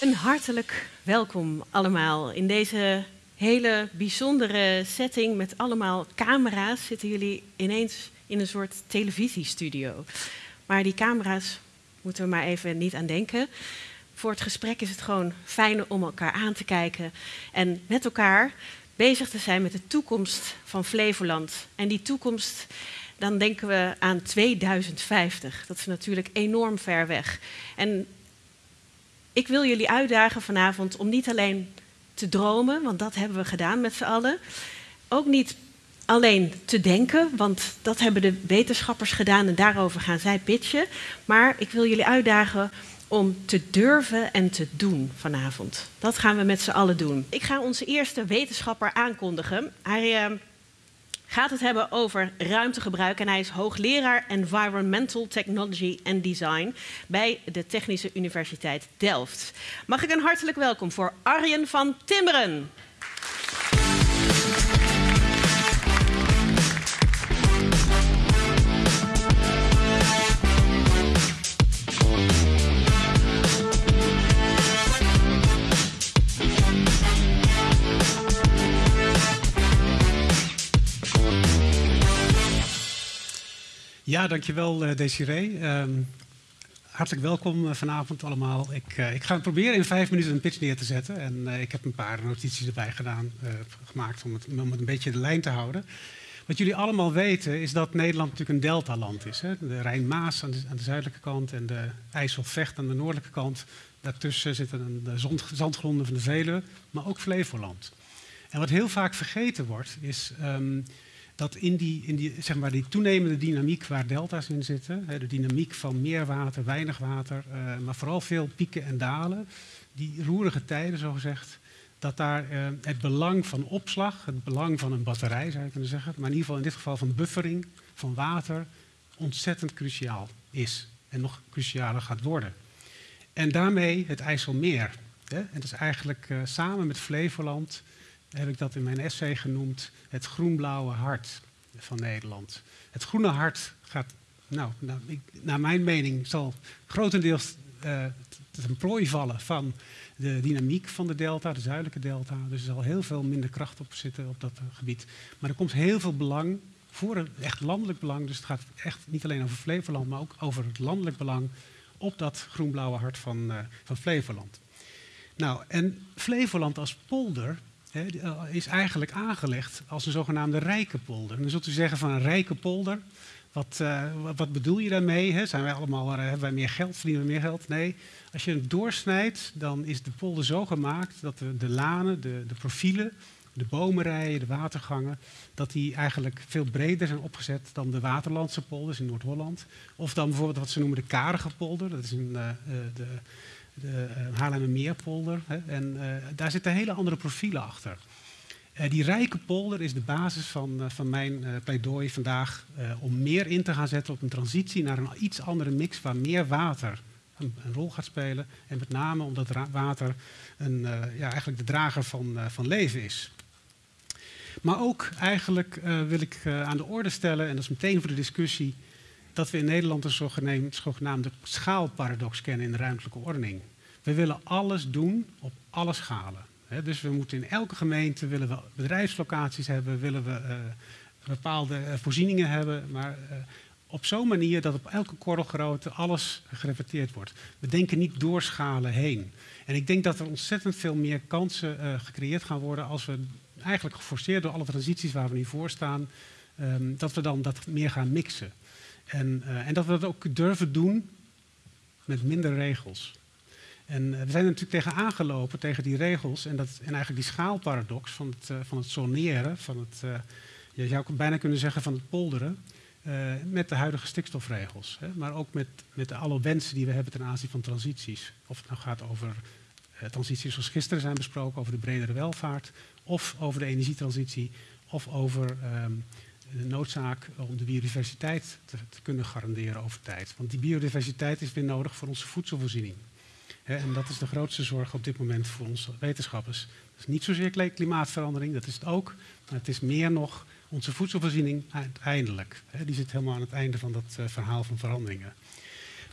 Een hartelijk welkom allemaal. In deze hele bijzondere setting met allemaal camera's zitten jullie ineens in een soort televisiestudio. Maar die camera's moeten we maar even niet aan denken. Voor het gesprek is het gewoon fijn om elkaar aan te kijken en met elkaar bezig te zijn met de toekomst van Flevoland. En die toekomst, dan denken we aan 2050. Dat is natuurlijk enorm ver weg. En ik wil jullie uitdagen vanavond om niet alleen te dromen, want dat hebben we gedaan met z'n allen. Ook niet alleen te denken, want dat hebben de wetenschappers gedaan en daarover gaan zij pitchen. Maar ik wil jullie uitdagen om te durven en te doen vanavond. Dat gaan we met z'n allen doen. Ik ga onze eerste wetenschapper aankondigen. Hij uh, gaat het hebben over ruimtegebruik en hij is hoogleraar Environmental Technology and Design bij de Technische Universiteit Delft. Mag ik een hartelijk welkom voor Arjen van Timmeren. Ja, dankjewel uh, Desiree. Um, hartelijk welkom uh, vanavond allemaal. Ik, uh, ik, ga proberen in vijf minuten een pitch neer te zetten. En ik heb een paar notities erbij gedaan, gemaakt om het, om het een beetje de lijn te houden. Wat jullie allemaal weten is dat Nederland natuurlijk een deltaland is. Hè? De Rijn-Maas aan, aan, de zuidelijke kant en de IJsselvecht aan de noordelijke kant. Daartussen zitten de zandgronden van de Veluwe, maar ook Flevoland. En wat heel vaak vergeten wordt, is um, dat in die, in die, zeg maar, die toenemende dynamiek waar delta's in zitten, de dynamiek van meer water, weinig water, uh, maar vooral veel pieken en dalen, die roerige tijden zogezegd, dat daar uh, het belang van opslag, het belang van een batterij zou je kunnen zeggen, maar in ieder geval in dit geval van buffering van water, ontzettend cruciaal is en nog crucialer gaat worden. En daarmee het IJsselmeer. Hè, en dat is eigenlijk uh, samen met Flevoland heb ik dat in mijn essay genoemd, het groenblauwe hart van Nederland. Het groene hart gaat, nou, ik, naar mijn mening, zal grotendeels uh, ten prooi vallen van de dynamiek van de delta, de zuidelijke delta. Dus er zal heel veel minder kracht op zitten op dat uh, gebied. Maar er komt heel veel belang voor een echt landelijk belang. Dus het gaat echt niet alleen over Flevoland, maar ook over het landelijk belang op dat groenblauwe hart van, uh, van Flevoland. Nou, en Flevoland als polder eh, is eigenlijk aangelegd als een zogenaamde rijke polder. Dan zult u zeggen van een rijke polder, wat, uh, wat bedoel je daarmee? Zijn wij allemaal, uh, hebben wij meer geld, verdienen we meer geld? Nee, als je het doorsnijdt, dan is de polder zo gemaakt dat de, de lanen, de, de profielen, de bomenrijen, de watergangen, dat die eigenlijk veel breder zijn opgezet dan de waterlandse polders in Noord-Holland. Of dan bijvoorbeeld wat ze noemen de karige polder, dat is uh, de de uh, Haarlemmermeerpolder. En uh, daar zitten hele andere profielen achter. Uh, die rijke polder is de basis van, van mijn pleidooi vandaag om meer in te gaan zetten op een transitie naar een iets andere mix waar meer water een, een rol gaat spelen. En met name omdat water een, ja, eigenlijk de drager van, van leven is. Maar ook eigenlijk wil ik aan de orde stellen, en dat is meteen voor de discussie, dat we in Nederland een zogenaamde, schaalparadox kennen in de ruimtelijke ordening. We willen alles doen op alle schalen. Dus we moeten in elke gemeente willen we bedrijfslocaties hebben, willen we uh, bepaalde uh, voorzieningen hebben, maar uh, op zo'n manier dat op elke korrelgrootte alles gereflecteerd wordt. We denken niet door schalen heen. En ik denk dat er ontzettend veel meer kansen gecreëerd gaan worden als we eigenlijk geforceerd door alle transities waar we nu voor staan, um, dat we dan dat meer gaan mixen. En, uh, en, dat we dat ook durven doen met minder regels. En uh, we zijn er natuurlijk tegen aangelopen, tegen die regels en, dat, en eigenlijk die schaalparadox van het, uh, van het zoneren, van het, je zou bijna kunnen zeggen van het polderen, met de huidige stikstofregels. Hè, maar ook met, met alle wensen die we hebben ten aanzien van transities. Of het nou gaat over transities zoals gisteren zijn besproken, over de bredere welvaart, of over de energietransitie, of over um, de noodzaak om de biodiversiteit te, kunnen garanderen over tijd. Want die biodiversiteit is weer nodig voor onze voedselvoorziening. En dat is de grootste zorg op dit moment voor onze wetenschappers. Dat is niet zozeer klimaatverandering, dat is het ook. Maar het is meer nog onze voedselvoorziening uiteindelijk. Die zit helemaal aan het einde van dat uh, verhaal van veranderingen.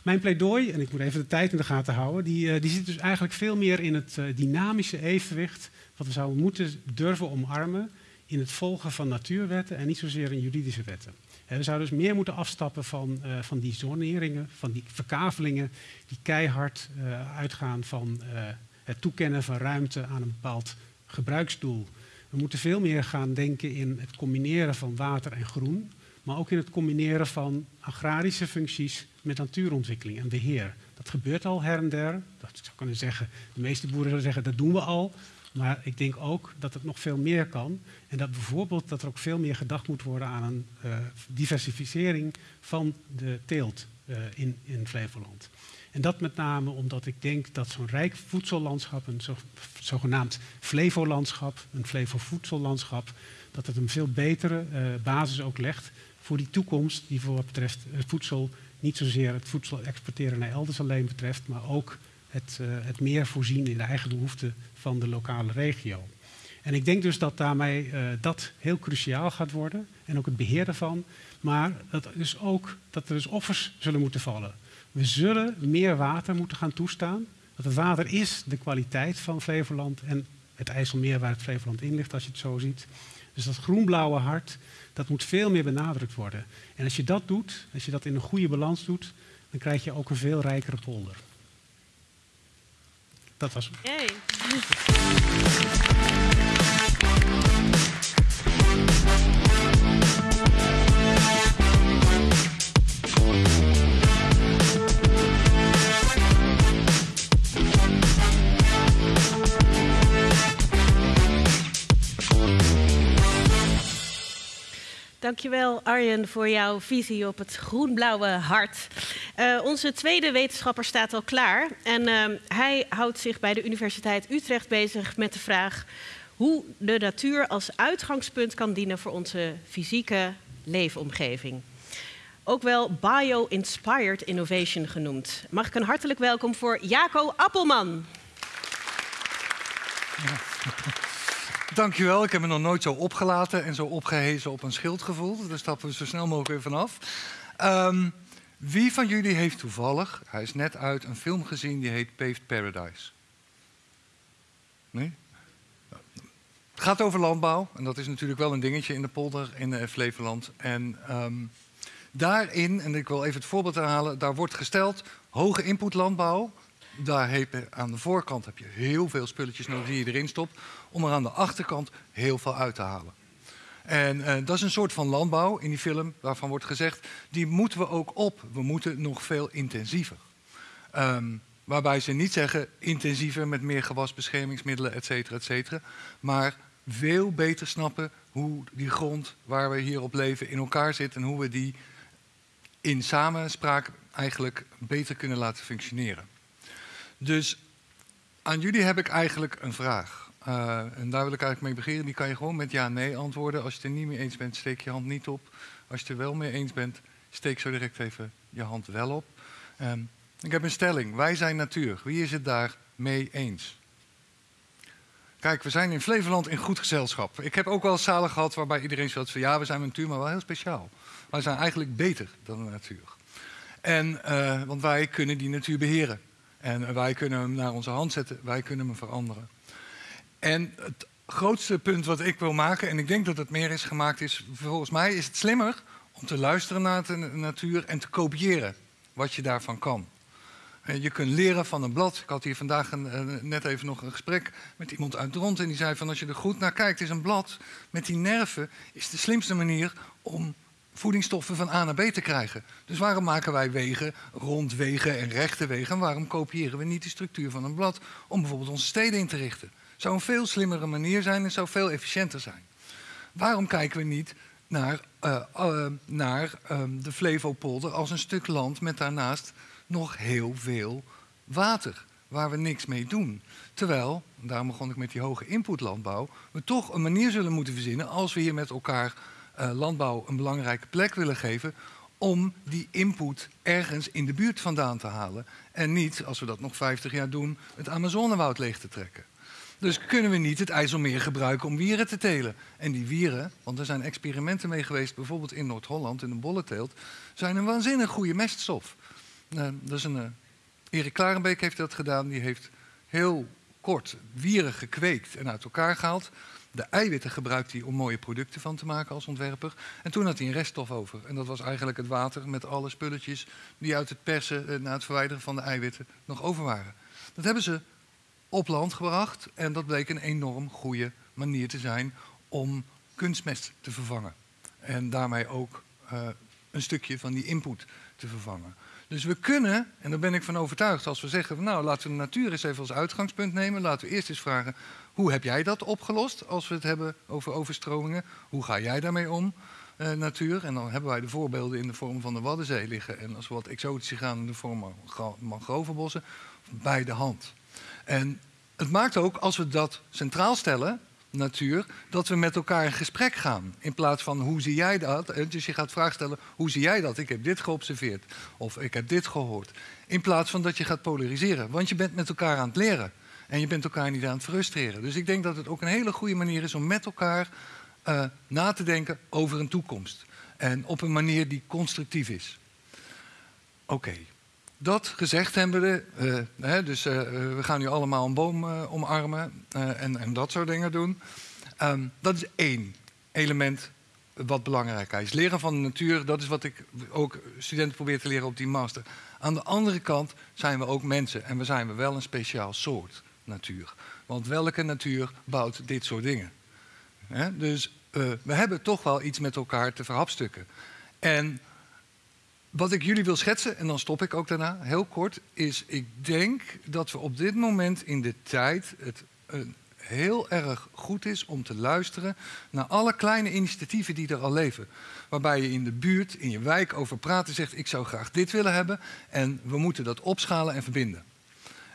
Mijn pleidooi, en ik moet even de tijd in de gaten houden, die, die zit dus eigenlijk veel meer in het dynamische evenwicht wat we zouden moeten durven omarmen in het volgen van natuurwetten en niet zozeer in juridische wetten. We zouden dus meer moeten afstappen van, uh, van die zoneringen, van die verkavelingen die keihard uh, uitgaan van uh, het toekennen van ruimte aan een bepaald gebruiksdoel. We moeten veel meer gaan denken in het combineren van water en groen, maar ook in het combineren van agrarische functies met natuurontwikkeling en beheer. Dat gebeurt al her en der. Dat zou kunnen zeggen, de meeste boeren zullen zeggen dat doen we al. Maar ik denk ook dat het nog veel meer kan. En dat bijvoorbeeld dat er ook veel meer gedacht moet worden aan een uh, diversificering van de teelt uh, in, in Flevoland. En dat met name omdat ik denk dat zo'n rijk voedsellandschap, een zo, zogenaamd Flevolandschap, een Flevo-voedsellandschap, dat het een veel betere uh, basis ook legt voor die toekomst die voor wat betreft voedsel, niet zozeer het voedsel exporteren naar elders alleen betreft, maar ook het, uh, het meer voorzien in de eigen behoeften van de lokale regio. En ik denk dus dat daarmee uh, dat heel cruciaal gaat worden en ook het beheer daarvan. Maar dat, dus ook, dat er dus offers zullen moeten vallen. We zullen meer water moeten gaan toestaan. Want het water is de kwaliteit van Flevoland en het IJsselmeer waar het Flevoland in ligt, als je het zo ziet. Dus dat groenblauwe hart, dat moet veel meer benadrukt worden. En als je dat doet, als je dat in een goede balans doet, dan krijg je ook een veel rijkere polder. Dat was hem. Yay. Dankjewel Arjen voor jouw visie op het groen-blauwe hart. Uh, onze tweede wetenschapper staat al klaar en uh, hij houdt zich bij de Universiteit Utrecht bezig met de vraag hoe de natuur als uitgangspunt kan dienen voor onze fysieke leefomgeving. Ook wel bio-inspired innovation genoemd. Mag ik een hartelijk welkom voor Jaco Appelman. Dankjewel. Ik heb me nog nooit zo opgelaten en zo opgehezen op een schild gevoeld. Daar stappen we zo snel mogelijk weer vanaf. Um, wie van jullie heeft toevallig, hij is net uit, een film gezien die heet Paved Paradise? Nee? Het gaat over landbouw en dat is natuurlijk wel een dingetje in de polder in uh, Flevoland. En um, daarin, en ik wil even het voorbeeld herhalen, daar wordt gesteld hoge input landbouw. Daar heb je, aan de voorkant heb je heel veel spulletjes nodig die je erin stopt, om er aan de achterkant heel veel uit te halen. En uh, dat is een soort van landbouw in die film waarvan wordt gezegd, die moeten we ook op. We moeten nog veel intensiever. Um, waarbij ze niet zeggen intensiever met meer gewasbeschermingsmiddelen, et cetera, et cetera. Maar veel beter snappen hoe die grond waar we hier op leven in elkaar zit en hoe we die in samenspraak eigenlijk beter kunnen laten functioneren. Dus aan jullie heb ik eigenlijk een vraag. Uh, en daar wil ik eigenlijk mee beginnen. Die kan je gewoon met ja-nee antwoorden. Als je het er niet mee eens bent, steek je hand niet op. Als je het er wel mee eens bent, steek zo direct even je hand wel op. Um, ik heb een stelling. Wij zijn natuur. Wie is het daar mee eens? Kijk, we zijn in Flevoland in goed gezelschap. Ik heb ook wel zalen gehad waarbij iedereen zegt van ja, we zijn natuur, maar wel heel speciaal. Wij zijn eigenlijk beter dan de natuur. En, uh, want wij kunnen die natuur beheren. En wij kunnen hem naar onze hand zetten, wij kunnen hem veranderen. En het grootste punt wat ik wil maken, en ik denk dat het meer is gemaakt, is volgens mij is het slimmer om te luisteren naar de natuur en te kopiëren wat je daarvan kan. Je kunt leren van een blad. Ik had hier vandaag een, net even nog een gesprek met iemand uit rond en die zei van als je er goed naar kijkt, is een blad met die nerven is de slimste manier om voedingsstoffen van A naar B te krijgen. Dus waarom maken wij wegen, rondwegen en rechte wegen? En waarom kopiëren we niet de structuur van een blad om bijvoorbeeld onze steden in te richten? Zou een veel slimmere manier zijn en zou veel efficiënter zijn. Waarom kijken we niet naar, uh, uh, naar um, de Flevopolder als een stuk land met daarnaast nog heel veel water, waar we niks mee doen? Terwijl, daarom begon ik met die hoge inputlandbouw, we toch een manier zullen moeten verzinnen als we hier met elkaar uh, landbouw een belangrijke plek willen geven om die input ergens in de buurt vandaan te halen. En niet, als we dat nog 50 jaar doen, het Amazonewoud leeg te trekken. Dus kunnen we niet het IJsselmeer gebruiken om wieren te telen. En die wieren, want er zijn experimenten mee geweest, bijvoorbeeld in Noord-Holland, in de bollenteelt, zijn een waanzinnig goede meststof. Uh, dat is een, uh, Erik Klarenbeek heeft dat gedaan. Die heeft heel kort wieren gekweekt en uit elkaar gehaald. De eiwitten gebruikt hij om mooie producten van te maken als ontwerper. En toen had hij een reststof over. En dat was eigenlijk het water met alle spulletjes die uit het persen en het verwijderen van de eiwitten nog over waren. Dat hebben ze op land gebracht en dat bleek een enorm goede manier te zijn om kunstmest te vervangen. En daarmee ook uh, een stukje van die input te vervangen. Dus we kunnen, en daar ben ik van overtuigd, als we zeggen, nou laten we de natuur eens even als uitgangspunt nemen. Laten we eerst eens vragen, hoe heb jij dat opgelost als we het hebben over overstromingen? Hoe ga jij daarmee om, uh, natuur? En dan hebben wij de voorbeelden in de vorm van de Waddenzee liggen. En als we wat exotischer gaan in de vorm van mangrovenbossen, bij de hand. En het maakt ook, als we dat centraal stellen, natuur, dat we met elkaar in gesprek gaan. In plaats van hoe zie jij dat? Dus je gaat vragen stellen, hoe zie jij dat? Ik heb dit geobserveerd of ik heb dit gehoord. In plaats van dat je gaat polariseren. Want je bent met elkaar aan het leren. En je bent elkaar niet aan het frustreren. Dus ik denk dat het ook een hele goede manier is om met elkaar uh, na te denken over een toekomst. En op een manier die constructief is. Oké. Dat gezegd hebbende, uh, hè, dus uh, we gaan nu allemaal een boom omarmen en, en, dat soort dingen doen. Um, dat is één element wat belangrijk is. Leren van de natuur, dat is wat ik ook studenten probeer te leren op die master. Aan de andere kant zijn we ook mensen en we zijn we wel een speciaal soort natuur. Want welke natuur bouwt dit soort dingen? Dus we hebben toch wel iets met elkaar te verhapstukken. En wat ik jullie wil schetsen, en dan stop ik ook daarna, heel kort, is ik denk dat we op dit moment in de tijd het heel erg goed is om te luisteren naar alle kleine initiatieven die er al leven. Waarbij je in de buurt, in je wijk over praat en zegt: Ik zou graag dit willen hebben en we moeten dat opschalen en verbinden.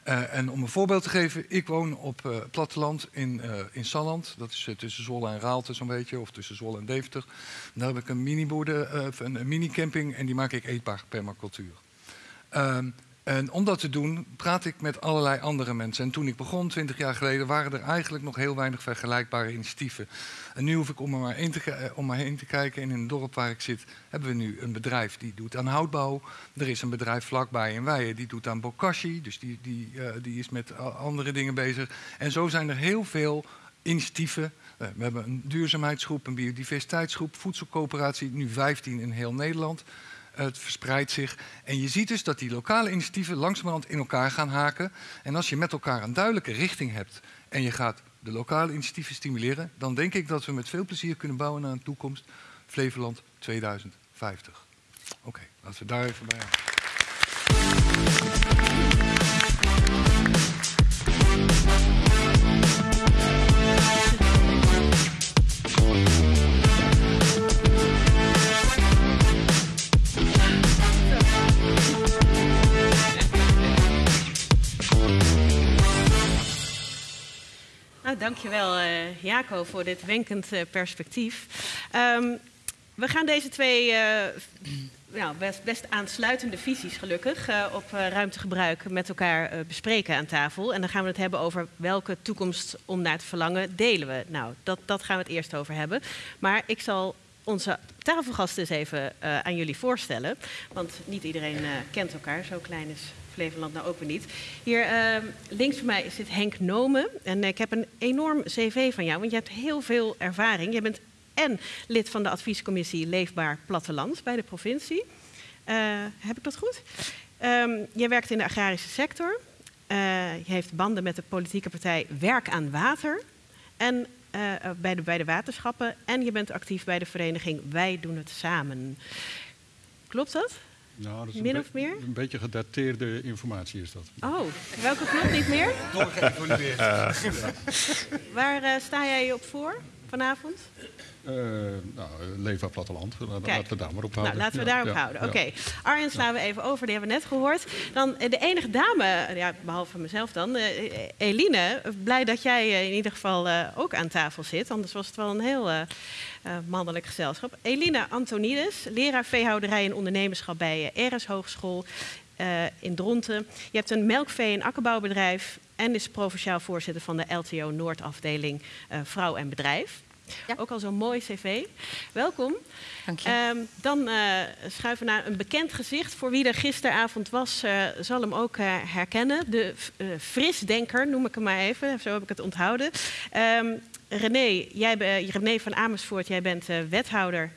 Uh, en om een voorbeeld te geven, ik woon op uh, platteland in, uh, in Salland. Dat is tussen Zwolle en Raalte zo'n beetje, of tussen Zwolle en Deventer. Daar heb ik een mini-boerder, een, een mini-camping en die maak ik eetbaar permacultuur. Ehm, en om dat te doen, praat ik met allerlei andere mensen. En toen ik begon, 20 jaar geleden, waren er eigenlijk nog heel weinig vergelijkbare initiatieven. En nu hoef ik om maar, heen te, om maar heen te kijken. En in het dorp waar ik zit, hebben we nu een bedrijf die doet aan houtbouw. Er is een bedrijf vlakbij in Weijen die doet aan bokashi. Dus die, die, uh, die is met andere dingen bezig. En zo zijn er heel veel initiatieven. Uh, we hebben een duurzaamheidsgroep, een biodiversiteitsgroep, voedselcoöperatie, nu 15 in heel Nederland het verspreidt zich. En je ziet dus dat die lokale initiatieven langzamerhand in elkaar gaan haken. En als je met elkaar een duidelijke richting hebt en je gaat de lokale initiatieven stimuleren, dan denk ik dat we met veel plezier kunnen bouwen naar een toekomst Flevoland 2050. Oké, laten we daar even bij dankjewel uh, Jaco voor dit wenkend uh, perspectief. Um, we gaan deze twee uh, nou, best, best, aansluitende visies gelukkig op ruimtegebruik met elkaar bespreken aan tafel. En dan gaan we het hebben over welke toekomst om naar te verlangen delen we. Nou, dat, dat gaan we het eerst over hebben. Maar ik zal onze tafelgasten eens even aan jullie voorstellen. Want niet iedereen kent elkaar, zo klein is Flevoland nou ook weer niet. Hier uh, links van mij zit Henk Nomen. En ik heb een enorm cv van jou, want je hebt heel veel ervaring. Je bent en lid van de adviescommissie Leefbaar Platteland bij de provincie. Uh, heb ik dat goed? Um, je werkt in de agrarische sector. Uh, je heeft banden met de politieke partij Werk aan Water. En uh, bij, de, bij de waterschappen. En je bent actief bij de vereniging Wij doen het samen. Klopt dat? Nou, dat is Min een, of meer? een beetje gedateerde informatie is dat. Oh, welke klopt niet meer? Doorgeëvolueerd. Uh, Waar uh, sta jij op voor vanavond? Uh, nou, Leefbaar Platteland. Laten we daar maar op houden. Nou, laten we daarop ja, houden. Oké. Okay. Arjen slaan we even over, die hebben we net gehoord. Dan de enige dame, ja, behalve mezelf dan, uh, Eline. Blij dat jij in ieder geval uh, ook aan tafel zit. Anders was het wel een heel mannelijk gezelschap. Eline Antonides, leraar veehouderij en ondernemerschap bij RS Hogeschool in Dronten. Je hebt een melkvee- en akkerbouwbedrijf en is provinciaal voorzitter van de LTO Noordafdeling Vrouw en Bedrijf. Ja. Ook al zo'n mooi cv. Welkom. Dank je. Ehm, dan uh, schuiven we naar een bekend gezicht. Voor wie er gisteravond was, uh, zal hem ook uh, herkennen. De frisdenker, noem ik hem maar even. Zo heb ik het onthouden. Um, René, jij, René van Amersfoort, jij bent wethouder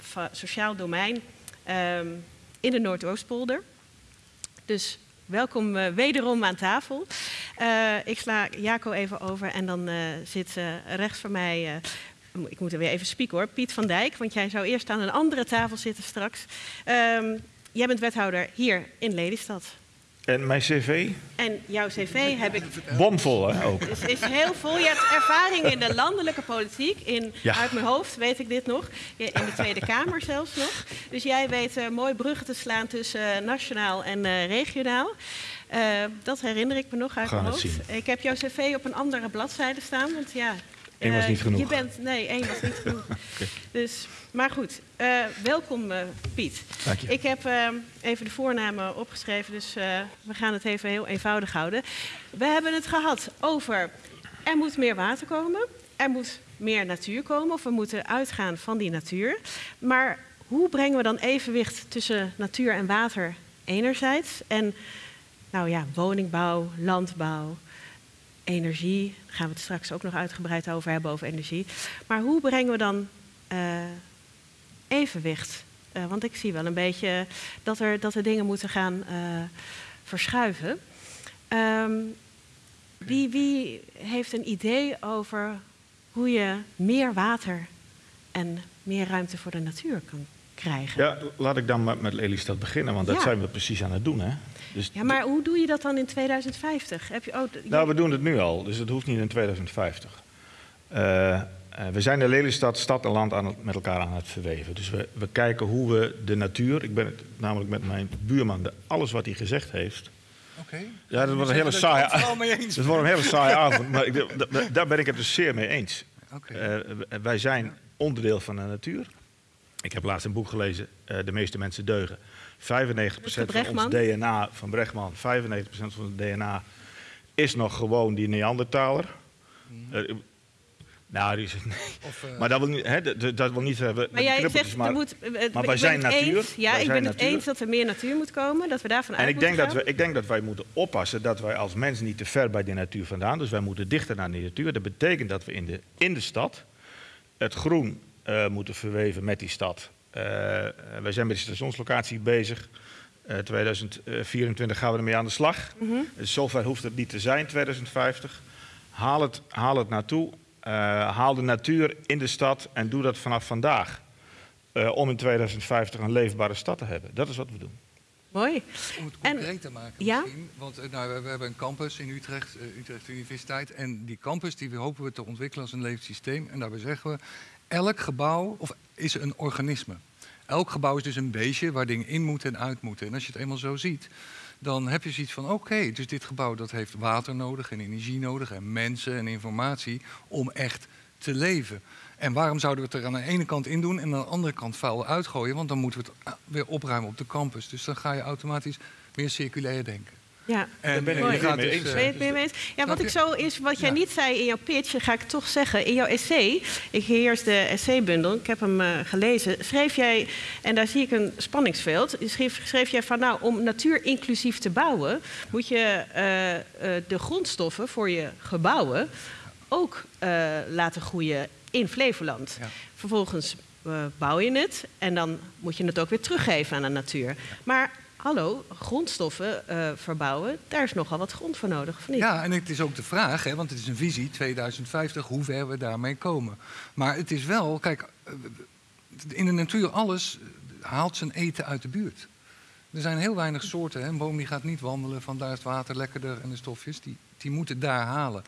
van Sociaal Domein um, in de Noordoostpolder. Dus welkom uh, wederom aan tafel. Uh, ik sla Jaco even over en dan uh, zit rechts van mij, ik moet er weer even spieken hoor, Piet van Dijk, want jij zou eerst aan een andere tafel zitten straks. Um, jij bent wethouder hier in Lelystad. En mijn cv? En jouw cv heb ik... Bomvol, hè, ook. Het is heel vol. Je hebt ervaring in de landelijke politiek. In, ja. Uit mijn hoofd weet ik dit nog. In de Tweede Kamer zelfs nog. Dus jij weet uh, mooi bruggen te slaan tussen uh, nationaal en uh, regionaal. dat herinner ik me nog uit Gaan mijn hoofd. Ik heb jouw cv op een andere bladzijde staan. Want ja, Eén was niet genoeg. Je bent, nee, één was niet genoeg. okay. dus, maar goed, uh, welkom uh, Piet. Dank je. Ik heb uh, even de voornamen opgeschreven, dus we gaan het even heel eenvoudig houden. We hebben het gehad over er moet meer water komen, er moet meer natuur komen, of we moeten uitgaan van die natuur. Maar hoe brengen we dan evenwicht tussen natuur en water enerzijds en nou ja, woningbouw, landbouw, energie. Daar gaan we het straks ook nog uitgebreid over hebben, over energie. Maar hoe brengen we dan uh, evenwicht? Uh, want ik zie wel een beetje dat er, dat er dingen moeten gaan uh, verschuiven. Um, wie, wie heeft een idee over hoe je meer water en meer ruimte voor de natuur kan krijgen? Ja, laat ik dan met, met Lelystad beginnen, want dat Ja. zijn we precies aan het doen. Hè? Dus Ja, maar hoe doe je dat dan in 2050? Heb je, oh, Nou, we doen het nu al, dus het hoeft niet in 2050. Eh, eh, we zijn de Lelystad, stad en land aan het, met elkaar aan het verweven. Dus we, we kijken hoe we de natuur, ik ben het namelijk met mijn buurman, de, alles wat hij gezegd heeft. Oké. Ja, dat wordt een hele saaie, eens dat wordt een hele saaie avond, maar ik, daar ben ik het dus zeer mee eens. Oké. Eh, wij zijn onderdeel van de natuur. Ik heb laatst een boek gelezen, eh, De meeste mensen deugen. 95% van ons DNA, van Brechtman, 95% van het DNA is nog gewoon die Neandertaler. Eh, nou, die is, nee. Of, eh, maar dat wil niet, hè, dat, dat wil niet hebben. met Maar jij zegt, maar- er moet, eh, maar wij zijn natuur. Eens, ja, Wij ik ben het natuur. eens dat er meer natuur moet komen, dat we daarvan En uit ik denk, dat we, ik denk dat wij moeten oppassen dat wij als mens niet te ver bij de natuur vandaan. Dus wij moeten dichter naar de natuur. Dat betekent dat we in de, in de stad het groen eh, moeten verweven met die stad. Eh, wij zijn met de stationslocatie bezig. Eh 2024 gaan we ermee aan de slag. Dus zover hoeft het niet te zijn, 2050. Haal het, haal het naartoe. Eh, haal de natuur in de stad en doe dat vanaf vandaag. Eh, om in 2050 een leefbare stad te hebben. Dat is wat we doen. Mooi. Om het En- concreet te maken ja? misschien. Want eh, nou, we, we hebben een campus in Utrecht, Utrecht Universiteit. En die campus die we hopen we te ontwikkelen als een levend systeem. En daarbij zeggen we, elk gebouw of is een organisme. Elk gebouw is dus een beestje waar dingen in moeten en uit moeten. En als je het eenmaal zo ziet, dan heb je zoiets van... oké, dus dit gebouw dat heeft water nodig en energie nodig... en mensen en informatie om echt te leven. En waarom zouden we het er aan de ene kant in doen... en aan de andere kant vuil uitgooien? Want dan moeten we het ah, weer opruimen op de campus. Dus dan ga je automatisch meer circulair denken. Ja. En ben ik het mee eens. Ben je het mee eens? Ja, wat ik zo is, wat jij Ja. niet zei in jouw pitch, ga ik toch zeggen. In jouw essay, ik heers de essaybundel, ik heb hem eh, gelezen, schreef jij, en daar zie ik een spanningsveld, schreef, schreef jij van nou, om natuur inclusief te bouwen, moet je eh, eh, de grondstoffen voor je gebouwen ook eh, laten groeien in Flevoland. Ja. Vervolgens bouw je het en dan moet je het ook weer teruggeven aan de natuur. Maar hallo, grondstoffen eh, verbouwen, daar is nogal wat grond voor nodig, of niet? Ja, en het is ook de vraag, hè, want het is een visie 2050, hoe ver we daarmee komen. Maar het is wel, kijk, eh, in de natuur alles eh, haalt zijn eten uit de buurt. Er zijn heel weinig soorten. Hè. Een boom die gaat niet wandelen van daar is het water lekkerder en de stofjes. Die, die moeten daar halen.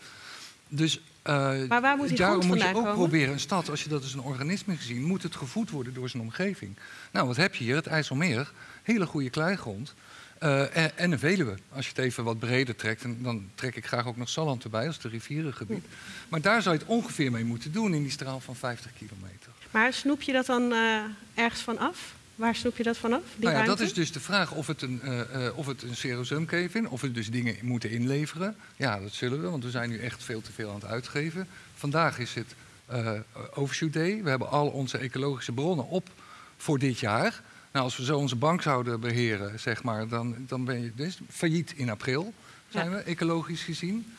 Dus Maar waar moet die daarom moet je ook komen? proberen, een stad, als je dat als een organisme gezien, moet het gevoed worden door zijn omgeving. Nou, wat heb je hier? Het IJsselmeer, hele goede kleigrond. Eh, en, en een Veluwe. Als je het even wat breder trekt, en dan trek ik graag ook nog Salland erbij als de rivierengebied. Maar daar zou je het ongeveer mee moeten doen in die straal van 50 kilometer. Maar snoep je dat dan eh, ergens van af? Waar snoep je dat vanaf? Nou ja, dat is dus de vraag of het een, eh eh of het een serosumkeef is, of we dus dingen moeten inleveren. Ja, dat zullen we, want we zijn nu echt veel te veel aan het uitgeven. Vandaag is het eh, Overshoot Day. We hebben al onze ecologische bronnen op voor dit jaar. Nou, als we zo onze bank zouden beheren, zeg maar, dan, dan ben je dus failliet in april, zijn Ja. we, ecologisch gezien.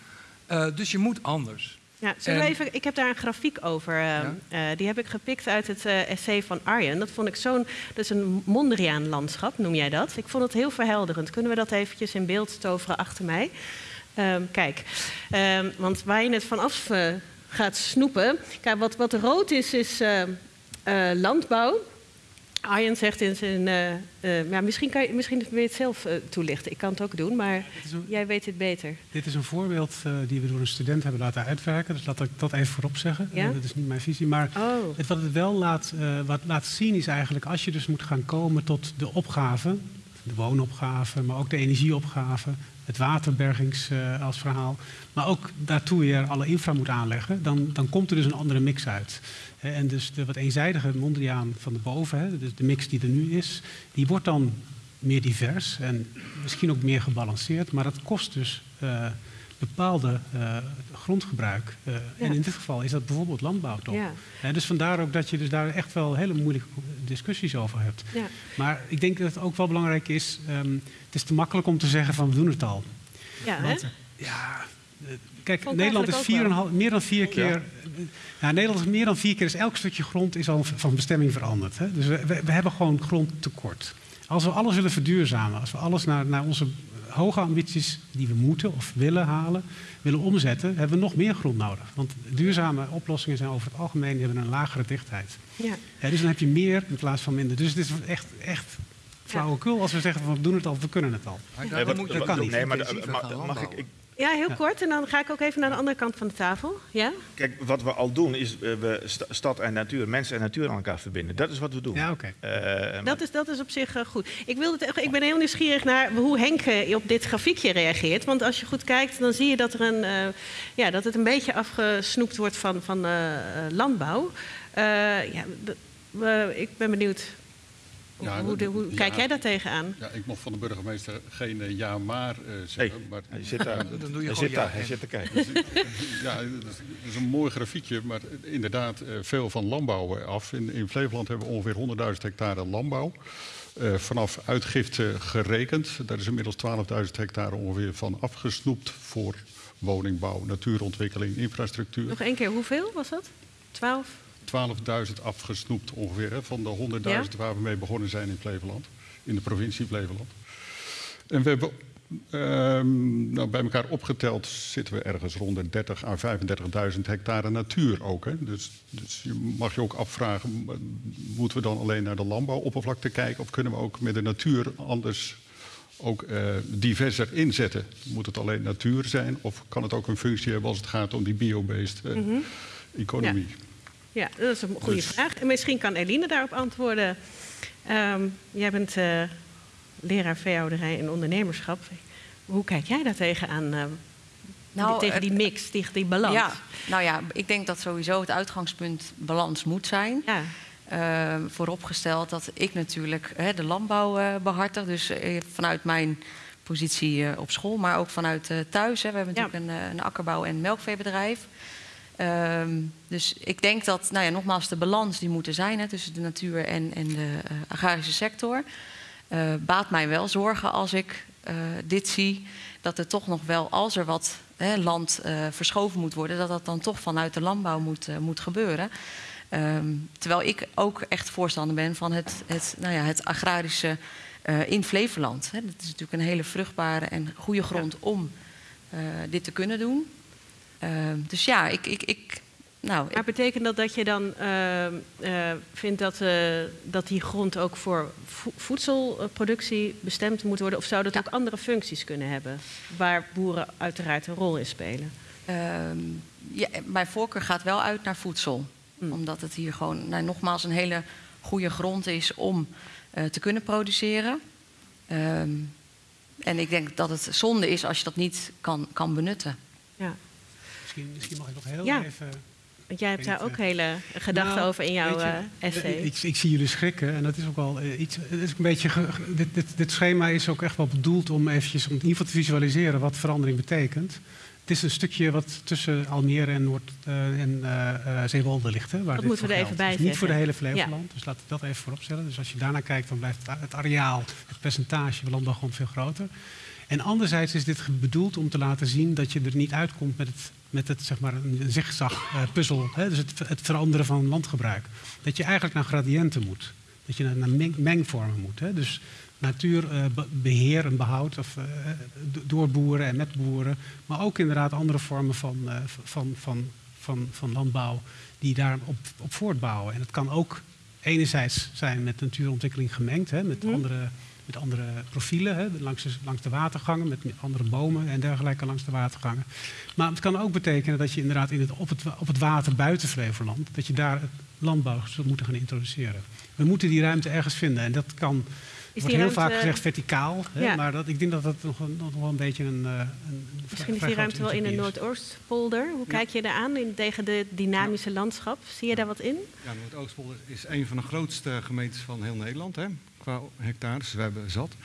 Eh, dus je moet anders. Ja, En- even, ik heb daar een grafiek over. eh, Ja? eh, die heb ik gepikt uit het eh, essay van Arjen. Dat vond ik zo'n. Dat is een Mondriaan-landschap, noem jij dat? Ik vond het heel verhelderend. Kunnen we dat eventjes in beeld toveren achter mij? Ehm, kijk, ehm, want waar je het vanaf gaat snoepen. Kijk, wat, wat rood is, is landbouw. Arjen zegt in zijn. eh, eh, ja, misschien, kan je, misschien wil je het zelf eh, toelichten. Ik kan het ook doen, maar een, jij weet het beter. dit is een voorbeeld die we door een student hebben laten uitwerken. Dus laat ik dat even voorop zeggen. Ja? Dat is niet mijn visie. Maar Oh, het, wat het wel laat, wat laat zien is eigenlijk als je dus moet gaan komen tot de opgave, de woonopgave, maar ook de energieopgave, het waterbergings eh, als verhaal, maar ook daartoe weer alle infra moet aanleggen, dan, dan komt er dus een andere mix uit. Hè, En dus de wat eenzijdige Mondriaan van de boven, hè, dus de mix die er nu is, die wordt dan meer divers en misschien ook meer gebalanceerd, maar dat kost dus eh, bepaalde eh, grondgebruik. Eh, Ja. En in dit geval is dat bijvoorbeeld landbouw toch? ja. Hè, dus vandaar ook dat je dus daar echt wel hele moeilijke discussies over hebt. ja. Maar ik denk dat het ook wel belangrijk is, ehm, het is te makkelijk om te zeggen van we doen het al. ja? Want, ja, eh, kijk, Vond Nederland is ook wel. 4,5 meer dan vier keer. Ja. Ja, Nederland is meer dan vier keer, dus elk stukje grond is al van bestemming veranderd. Hè? Dus we, we, we hebben gewoon grondtekort. Als we alles willen verduurzamen, als we alles naar, naar onze hoge ambities die we moeten of willen halen, willen omzetten, hebben we nog meer grond nodig. Want duurzame oplossingen zijn over het algemeen die hebben een lagere dichtheid. Ja. Ja, dus dan heb je meer in plaats van minder. Dus het is echt, echt flauwekul als we zeggen van we doen het al, we kunnen het al. Maar moet dat kan niet. Nee, maar gaan mag ik, Ja, heel Ja. kort. En dan ga ik ook even naar de andere kant van de tafel. Ja? kijk, wat we al doen is eh, we sta- stad en natuur, mensen en natuur aan elkaar verbinden. Dat is wat we doen. Ja, oké. Eh, Dat is, dat is op zich eh, goed. Ik, wilde het, echt- ik ben heel nieuwsgierig naar hoe Henk op dit grafiekje reageert. Want als je goed kijkt, dan zie je dat, er een, eh, ja, dat het een beetje afgesnoept wordt van, van landbouw. Eh, ja, ik ben benieuwd. Ja, hoe, de- hoe ja. kijk jij daar tegenaan? Ja, ik mocht van de burgemeester geen eh, ja maar eh, Hey, zeggen. maar, hij zit daar. Dan doe je hij gewoon zit ja daar. Hij zit te kijken. ja, dat is, dat is een mooi grafiekje, maar inderdaad eh, veel van landbouw eh, af. In, in Flevoland hebben we ongeveer 100.000 hectare landbouw. Eh, vanaf uitgifte gerekend. Daar is inmiddels 12.000 hectare ongeveer van afgesnoept voor woningbouw, natuurontwikkeling, infrastructuur. Nog één keer, hoeveel was dat? 12? 12.000 afgesnoept ongeveer hè, van de 100.000 waar we mee begonnen zijn in Flevoland, in de provincie Flevoland. En we hebben ehm, nou, bij elkaar opgeteld zitten we ergens rond de 30 à 35.000 hectare natuur ook. Hè. Dus, dus je mag je ook afvragen, moeten we dan alleen naar de landbouwoppervlakte kijken of kunnen we ook met de natuur anders ook eh, diverser inzetten? Moet het alleen natuur zijn of kan het ook een functie hebben als het gaat om die biobased eh, economie? Ja, dat is een goede Dus- vraag. En misschien kan Eline daarop antwoorden. Ehm, jij bent eh, leraar veehouderij en ondernemerschap. Hoe kijk jij daar tegenaan? eh, Nou, tegen die mix, tegen die balans? Ja, nou ja, ik denk dat sowieso het uitgangspunt balans moet zijn. Ja. Eh, vooropgesteld dat ik natuurlijk hè, de landbouw eh, behartig. Dus vanuit mijn positie eh, op school, maar ook vanuit eh, thuis. Hè. We hebben Ja. natuurlijk een, een akkerbouw- en melkveebedrijf. Ehm, dus ik denk dat, nou ja, nogmaals, de balans die moet er zijn hè, tussen de natuur en, en de eh, agrarische sector. eh, baat mij wel zorgen als ik eh, dit zie. Dat er toch nog wel, als er wat hè, land verschoven moet worden, dat dat dan toch vanuit de landbouw moet, moet gebeuren. Ehm, terwijl ik ook echt voorstander ben van het, het, nou ja, het agrarische in Flevoland. Hè. Dat is natuurlijk een hele vruchtbare en goede grond om dit te kunnen doen. Ehm, dus ja, ik, ik, ik, nou, Maar betekent dat dat je dan ehm, eh, vindt dat, eh, dat die grond ook voor vo- voedselproductie bestemd moet worden? Of zou dat Ja. ook andere functies kunnen hebben? Waar boeren uiteraard een rol in spelen. Ehm, ja, mijn voorkeur gaat wel uit naar voedsel. Mm. Omdat het hier gewoon nou, nogmaals een hele goede grond is om eh, te kunnen produceren. En ik denk dat het zonde is als je dat niet kan, kan benutten. Ja. Misschien, misschien mag ik nog heel Ja. even... Want jij hebt daar ook eh, hele gedachten Nou, over in jouw je, eh, essay. Ik, ik zie jullie schrikken en dat is ook wel eh, iets. Het is een beetje. ge- dit, dit, dit schema is ook echt wel bedoeld om eventjes om in ieder geval te visualiseren wat verandering betekent. Het is een stukje wat tussen Almere en, Noord, uh, en uh, Zeewolde ligt. Hè, waar dat moeten we er even bij Niet voor de hele Flevoland, ja. dus laten we dat even vooropstellen. Dus als je daarnaar kijkt, dan blijft het areaal, het percentage landbouwgrond veel groter. En anderzijds is dit bedoeld om te laten zien dat je er niet uitkomt met het, met het zeg maar, een zigzag-puzzel. dus het, het, veranderen van landgebruik. Dat je eigenlijk naar gradiënten moet. Dat je naar, naar mengvormen moet. Hè. Dus natuurbeheer en behoud of, uh, door boeren en met boeren. Maar ook inderdaad andere vormen van, uh, van, van, van, van landbouw die daarop op voortbouwen. En het kan ook enerzijds zijn met natuurontwikkeling gemengd, hè, met, mm. andere, met andere profielen, hè, langs, de, langs de watergangen, met andere bomen en dergelijke langs de watergangen. Maar het kan ook betekenen dat je inderdaad in het, op, het, op het water buiten Flevoland, dat je daar landbouw zult moeten gaan introduceren. We moeten die ruimte ergens vinden en dat kan wordt heel vaak gezegd verticaal, hè, maar dat, ik denk dat dat nog, nog wel een beetje een. Uh, een Misschien is die ruimte wel in de Noordoostpolder. Hoe ja. kijk je daar aan in, tegen de dynamische ja. landschap? Zie je daar wat in? Ja, Noordoostpolder is een van de grootste gemeentes van heel Nederland, hè, qua hectares. Dus we hebben zat.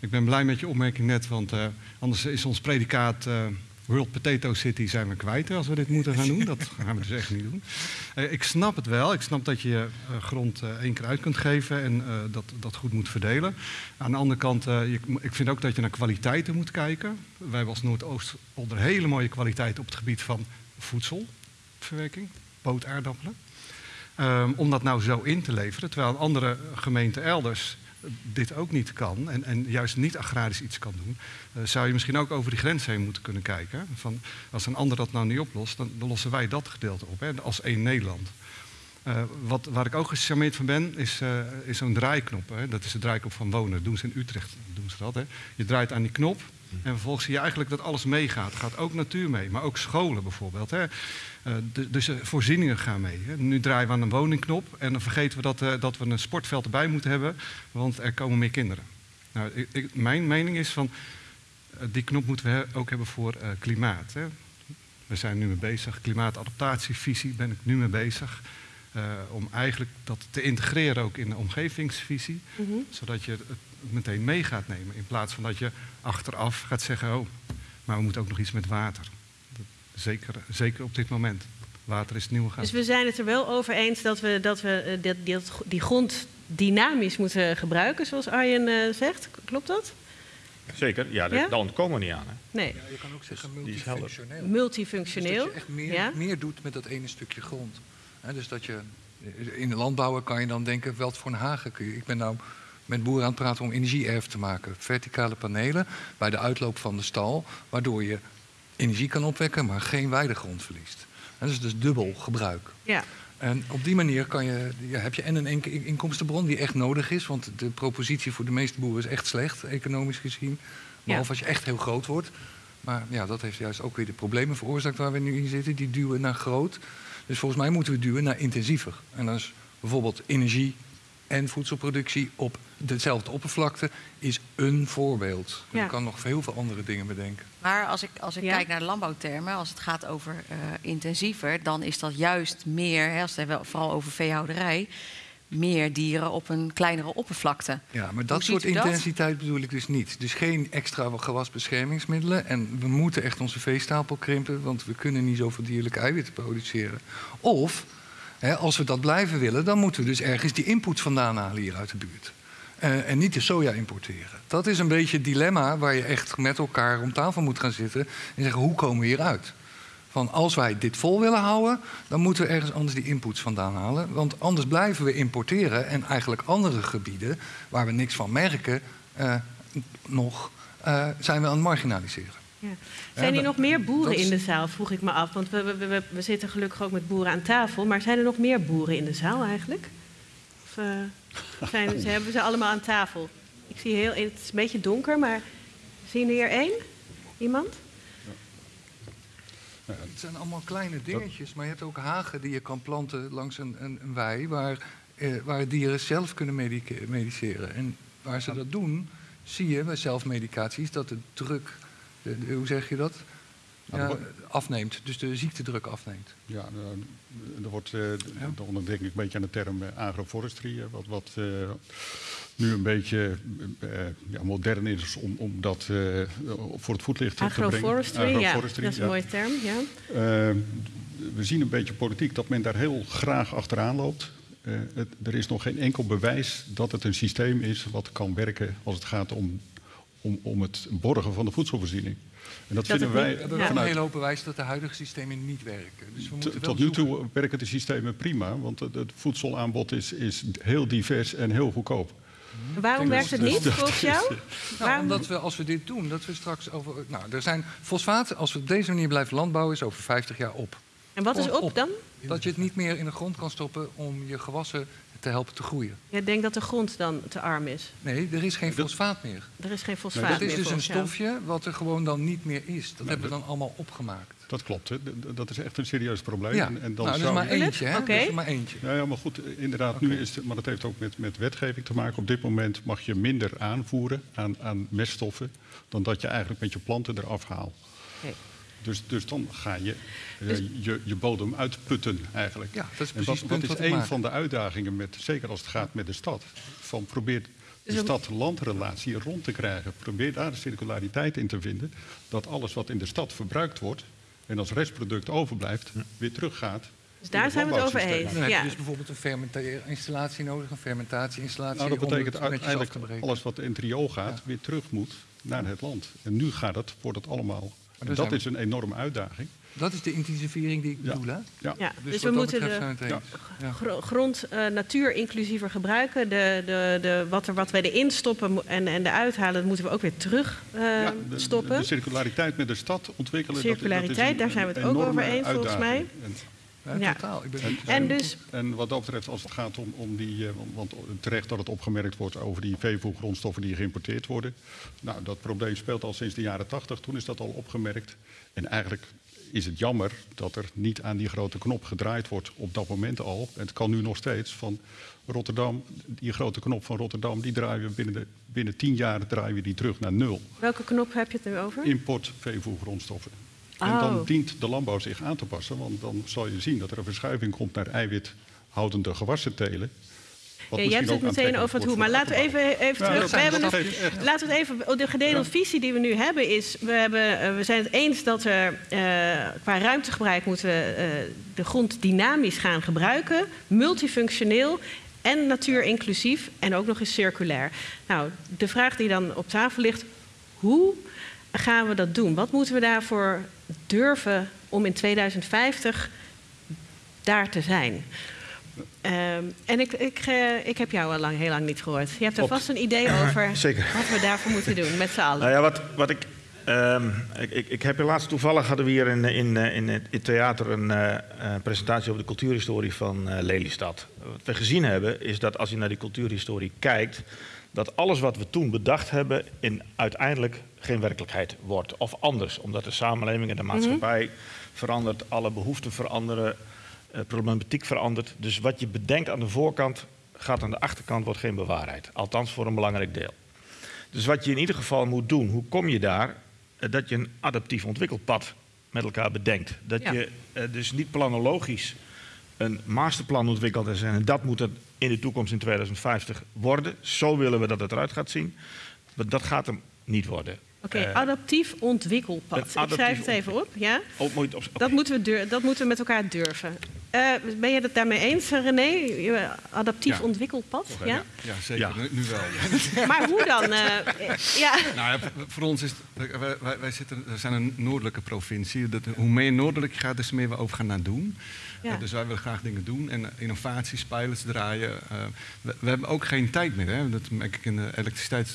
Ik ben blij met je opmerking net, want uh, anders is ons predicaat. Uh, World Potato City zijn we kwijt als we dit moeten gaan doen. Dat gaan we dus echt niet doen. Uh, ik snap het wel. Ik snap dat je grond één keer uit kunt geven en dat, dat goed moet verdelen. Aan de andere kant, ik vind ook dat je naar kwaliteiten moet kijken. Wij hebben als Noordoostpolder hele mooie kwaliteit op het gebied van voedselverwerking, pootaardappelen. Um, om dat nou zo in te leveren, terwijl een andere gemeente elders dit ook niet kan en, en juist niet agrarisch iets kan doen, uh, zou je misschien ook over die grens heen moeten kunnen kijken. Van, als een ander dat nou niet oplost, dan, dan lossen wij dat gedeelte op, hè, als één Nederland. Uh, wat, waar ik ook gecharmeerd van ben, is, uh, is zo'n draaiknop. Hè. Dat is de draaiknop van wonen. Doen ze in Utrecht. Doen ze dat, hè. Je draait aan die knop en vervolgens zie je eigenlijk dat alles meegaat. Gaat ook natuur mee, maar ook scholen bijvoorbeeld. Hè. Uh, de, dus de voorzieningen gaan mee. Hè. Nu draaien we aan een woningknop en dan vergeten we dat, uh, dat we een sportveld erbij moeten hebben, want er komen meer kinderen. Nou, ik, ik, mijn mening is van, uh, die knop moeten we ook hebben voor klimaat. Hè. We zijn nu mee bezig, klimaatadaptatievisie ben ik nu mee bezig. om eigenlijk dat te integreren ook in de omgevingsvisie, mm -hmm. zodat je het meteen mee gaat nemen. In plaats van dat je achteraf gaat zeggen, oh, maar we moeten ook nog iets met water. Zeker, zeker op dit moment. Water is het nieuwe gas. Dus we zijn het er wel over eens dat we, dat we dat, die, die grond dynamisch moeten gebruiken, zoals Arjen uh, zegt. Klopt dat? Zeker, ja, ja? daar ontkomen we niet aan. Hè? Nee. Ja, je kan ook zeggen multifunctioneel. Multifunctioneel. Dus dat je echt meer, ja? meer doet met dat ene stukje grond. He, dus dat je in de landbouwen kan je dan denken, wel voor een hagen kun je. Ik ben nou met boeren aan het praten om energieerf te maken. Verticale panelen bij de uitloop van de stal, waardoor je energie kan opwekken, maar geen weidegrond verliest. En dat is dus dubbel gebruik. Ja. En op die manier kan je, ja, heb je en een inkomstenbron die echt nodig is, want de propositie voor de meeste boeren is echt slecht, economisch gezien. Behalve ja. als je echt heel groot wordt. Maar ja, dat heeft juist ook weer de problemen veroorzaakt waar we nu in zitten. Die duwen naar groot. Dus volgens mij moeten we duwen naar intensiever. En dat is bijvoorbeeld energie en voedselproductie op dezelfde oppervlakte is een voorbeeld. Ja. Je kan nog heel veel andere dingen bedenken. Maar als ik, als ik ja. kijk naar de landbouwtermen, als het gaat over uh, intensiever, dan is dat juist meer, hè, als het hebben vooral over veehouderij, meer dieren op een kleinere oppervlakte. Ja, maar dat soort intensiteit dat? bedoel ik dus niet. Dus geen extra gewasbeschermingsmiddelen. En we moeten echt onze veestapel krimpen, want we kunnen niet zoveel dierlijke eiwitten produceren. Of, als we dat blijven willen, dan moeten we dus ergens die input vandaan halen hier uit de buurt. Uh, en niet de soja importeren. Dat is een beetje het dilemma waar je echt met elkaar om tafel moet gaan zitten en zeggen hoe komen we hieruit? Van als wij dit vol willen houden, dan moeten we ergens anders die inputs vandaan halen. Want anders blijven we importeren en eigenlijk andere gebieden waar we niks van merken, uh, nog uh, zijn we aan het marginaliseren. Ja. Zijn er nog meer boeren in de zaal, vroeg ik me af. Want we, we, we, we, zitten gelukkig ook met boeren aan tafel. Maar zijn er nog meer boeren in de zaal eigenlijk? Of, zijn, ze hebben ze allemaal aan tafel. Ik zie heel, het is een beetje donker, maar zien we hier één? Iemand? Ja. Het zijn allemaal kleine dingetjes, maar je hebt ook hagen die je kan planten langs een, een, een wei waar, eh, waar dieren zelf kunnen mediceren. En waar ze dat doen, zie je bij zelfmedicaties dat de druk, de, de, hoe zeg je dat? Nou, ja, wordt- afneemt. Dus de ziektedruk afneemt. Ja, eh, er wordt, eh, dan denk ik een beetje aan de term eh, agroforestry, eh, wat, wat eh, nu een beetje eh, ja, modern is om, om dat eh, voor het voetlicht te brengen. Agroforestry, ja, dat is een ja. mooie term. Ja. Eh, we zien een beetje politiek dat men daar heel graag achteraan loopt. Eh, het- er is nog geen enkel bewijs dat het een systeem is wat kan werken als het gaat om, om, om het borgen van de voedselvoorziening. En dat, Dat vinden wij Ja. wel een vanuit hele hoop bewijs dat de huidige systemen niet werken. Dus we moeten Tot nu zoeken. toe werken de systemen prima, want het voedselaanbod is, is heel divers en heel goedkoop. Waarom werkt het niet volgens jou? Nou, Waarom- omdat we, als we dit doen, dat we straks over... Nou, er zijn fosfaat, als we op deze manier blijven landbouwen, is over 50 jaar op. En wat is op dan? Dat je het niet meer in de grond kan stoppen om je gewassen te helpen te groeien. Je denkt dat de grond dan te arm is. Nee, er is geen fosfaat meer. Er is geen fosfaat dat is meer dus een stofje wat er gewoon dan niet meer is. Dat hebben we dan allemaal opgemaakt. Dat klopt, hè. Dat is echt een serieus probleem. Ja, En, en dan nou, dat is zou maar je- eentje, hè? Oké. Dat is maar eentje. Ja, ja, maar goed, inderdaad, nu is het, maar dat heeft ook met, met wetgeving te maken. Op dit moment mag je minder aanvoeren aan, aan meststoffen dan dat je eigenlijk met je planten eraf haalt. Oké. Dus, dus dan ga je eh, Dus- je, je bodem uitputten eigenlijk. Ja, dat is en precies wat, het wat punt is een van de uitdagingen, met, zeker als het gaat met de stad, van probeer de Dus stad-landrelatie rond te krijgen. Probeer daar de circulariteit in te vinden, dat alles wat in de stad verbruikt wordt en als restproduct overblijft, weer teruggaat. Dus daar zijn we het over eens. Dan heb je Ja. dus bijvoorbeeld een fermentatieinstallatie nodig, een fermentatieinstallatie Nou, dat om betekent het uiteindelijk alles wat in het riool gaat, weer terug moet naar het land. En nu gaat het, wordt het allemaal. Dat is een enorme uitdaging. Dat is de intensivering die ik Ja. bedoel, hè? Ja. Ja, Dus, dus we dat moeten de. Ja. grond eh, natuur inclusiever gebruiken. De, de, de, wat, er, wat wij erin stoppen en, en eruit halen, dat moeten we ook weer terug eh, Ja, de, stoppen. de circulariteit met de stad ontwikkelen. Circulariteit, dat is een- daar zijn we het ook over eens, volgens uitdaging. En, Ja, totaal. Ik ben en, dus- en wat dat betreft, als het gaat om, om die. eh, want terecht dat het opgemerkt wordt over die veevoergrondstoffen die geïmporteerd worden. Nou, dat probleem speelt al sinds de jaren tachtig. Toen is dat al opgemerkt. En eigenlijk is het jammer dat er niet aan die grote knop gedraaid wordt op dat moment al. En het kan nu nog steeds van Rotterdam. Die grote knop van Rotterdam, die draaien we binnen, de, binnen tien jaar draaien we die terug naar nul. Welke knop heb je het nu over? Import veevoergrondstoffen. En Oh. dan dient de landbouw zich aan te passen, want dan zal je zien dat er een verschuiving komt naar eiwithoudende gewassen telen. Ja, jij hebt het meteen over het hoe. Maar laten we even, even Ja, terug. We hebben echt- laten we het even. De gedeelde visie die we nu hebben is. We, hebben, eh, we zijn het eens dat we eh, qua ruimtegebruik moeten we eh, de grond dynamisch gaan gebruiken. Multifunctioneel. En natuurinclusief en ook nog eens circulair. Nou, de vraag die dan op tafel ligt: hoe gaan we dat doen? Wat moeten we daarvoor durven om in 2050 daar te zijn? Ehm, en ik, ik, eh, ik heb jou al lang, heel lang niet gehoord. Je hebt er vast een idee over Zeker. wat we daarvoor moeten doen, met z'n allen. Nou ja, wat, wat ik, ehm, ik, ik, ik heb helaas toevallig hadden we hier in, in, eh, in, het, theater een eh, eh, presentatie over de cultuurhistorie van eh, Lelystad. Wat we gezien hebben is dat als je naar die cultuurhistorie kijkt, dat alles wat we toen bedacht hebben in uiteindelijk geen werkelijkheid wordt. Of anders, omdat de samenleving en de maatschappij verandert, alle behoeften veranderen, eh, problematiek verandert. Dus wat je bedenkt aan de voorkant gaat aan de achterkant, wordt geen bewaarheid. Althans voor een belangrijk deel. Dus wat je in ieder geval moet doen, hoe kom je daar? Eh, Dat je een adaptief ontwikkelpad met elkaar bedenkt. Dat Ja. je eh, dus niet planologisch een masterplan ontwikkelt en dat moet het in de toekomst in 2050 worden. Zo willen we dat het eruit gaat zien. Maar dat gaat hem niet worden. Oké, Eh, adaptief ontwikkelpad. Ik schrijf het even op, ja? oh, moet Dat moeten, we dur- dat moeten we met elkaar durven. Eh, ben je het daarmee eens, René? Adaptief Ja. ontwikkelpad? Ja? Ja, zeker. Ja. Nu, nu wel. Maar hoe dan? eh, ja. Nou voor ons is het- wij, wij, wij zitten, we zijn een noordelijke provincie. Dat, hoe meer noordelijk je gaat, des te meer we over gaan naar doen. Ja. Dus wij willen graag dingen doen en innovaties, pilots draaien. Eh, we, we hebben ook geen tijd meer. Hè. Dat merk ik in de elektriciteits-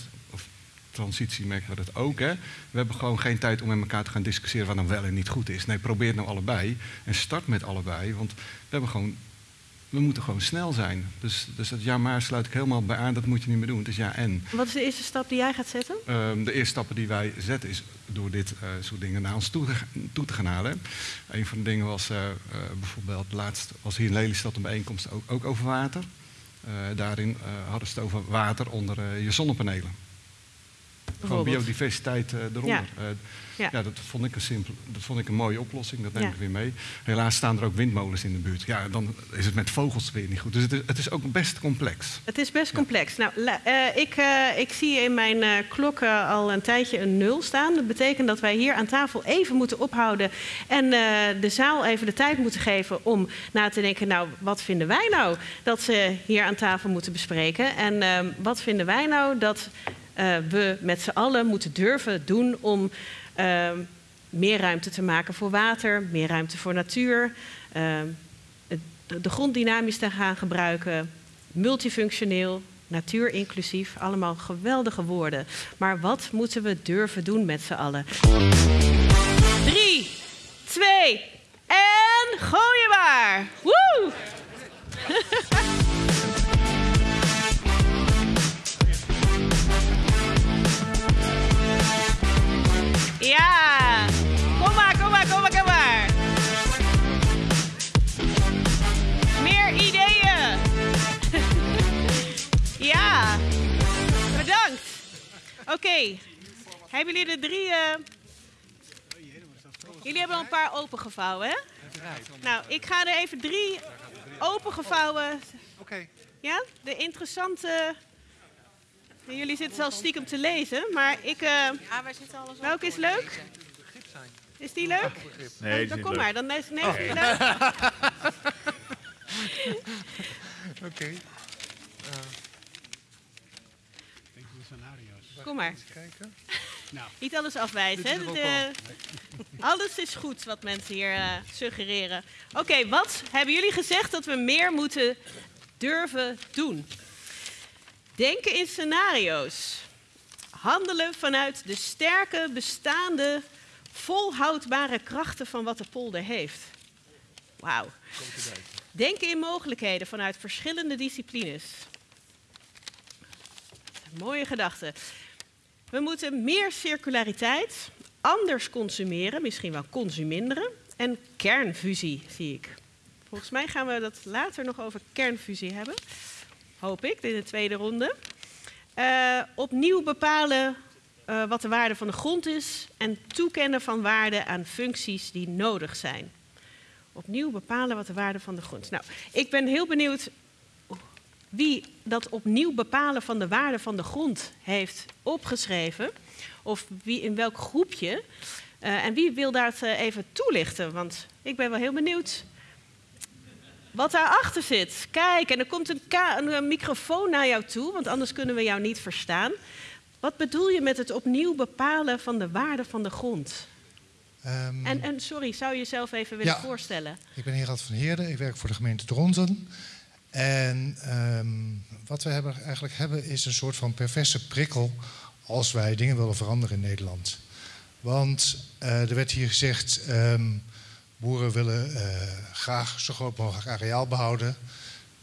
transitie merken we dat ook. Hè. We hebben gewoon geen tijd om met elkaar te gaan discussiëren wat dan wel en niet goed is. Nee, probeer het nou allebei en start met allebei. Want we hebben gewoon we moeten gewoon snel zijn. Dus, dus dat ja maar sluit ik helemaal bij aan, dat moet je niet meer doen. Het is ja en. Wat is de eerste stap die jij gaat zetten? Ehm, de eerste stappen die wij zetten is door dit eh, soort dingen naar ons toe te, toe te gaan halen. Een van de dingen was eh, eh, bijvoorbeeld laatst was hier in Lelystad een bijeenkomst ook, ook over water. Daarin hadden ze het over water onder je zonnepanelen. Gewoon biodiversiteit eronder. Ja. Ja. ja. dat vond ik een simpel, dat vond ik een mooie oplossing. Dat neem ik weer mee. Helaas staan er ook windmolens in de buurt. Ja, dan is het met vogels weer niet goed. Dus het is, het is ook best complex. Het is best complex. Nou, ik, ik zie in mijn klok al een tijdje een nul staan. Dat betekent dat wij hier aan tafel even moeten ophouden en de zaal even de tijd moeten geven om na te denken, nou, wat vinden wij nou dat ze hier aan tafel moeten bespreken? En ehm, wat vinden wij nou dat uh, we met z'n allen moeten durven doen om uh, meer ruimte te maken voor water, meer ruimte voor natuur, uh, de grond dynamisch te gaan gebruiken, multifunctioneel, natuurinclusief, allemaal geweldige woorden. Maar wat moeten we durven doen met z'n allen? Drie, twee en gooi je maar! Woe! Ja, kom maar, kom maar, kom maar, kom maar. Meer ideeën. ja, bedankt. Oké, okay. hebben jullie de drie... Uh... Jullie hebben al een paar opengevouwen, hè? Nou, ik ga er even drie opengevouwen... Oké. Ja, de interessante... Jullie zitten zelfs stiekem te lezen, maar ik... Uh, ja, wij zitten alles Welke is leuk? Is die leuk? Nee, oh, dan kom maar, dan is nee, oh. die leuk. Oké. Okay. Uh. Kom maar. Kijken. Nou. Niet alles afwijzen. Hè? De, alles is goed wat mensen hier uh, suggereren. Oké, okay, wat hebben jullie gezegd dat we meer moeten durven doen? Denken in scenario's. Handelen vanuit de sterke, bestaande, volhoudbare krachten van wat de polder heeft. Wauw. Denken in mogelijkheden vanuit verschillende disciplines. Mooie gedachte. We moeten meer circulariteit, anders consumeren, misschien wel consuminderen. En kernfusie, zie ik. Volgens mij gaan we dat later nog over kernfusie hebben hoop ik, in de tweede ronde. Uh, opnieuw bepalen uh, wat de waarde van de grond is en toekennen van waarde aan functies die nodig zijn. Opnieuw bepalen wat de waarde van de grond is. Nou, ik ben heel benieuwd wie dat opnieuw bepalen van de waarde van de grond heeft opgeschreven. Of wie in welk groepje. Uh, en wie wil dat even toelichten? Want ik ben wel heel benieuwd wat daarachter zit. Kijk, en er komt een, een, microfoon naar jou toe, want anders kunnen we jou niet verstaan. Wat bedoel je met het opnieuw bepalen van de waarde van de grond? Um, en, en, sorry, zou je jezelf even willen ja, voorstellen? Ik ben Gerard van Heerden, ik werk voor de gemeente Dronten. En um, wat we hebben, eigenlijk hebben is een soort van perverse prikkel als wij dingen willen veranderen in Nederland. Want uh, er werd hier gezegd, um, Boeren willen uh, graag zo groot mogelijk areaal behouden.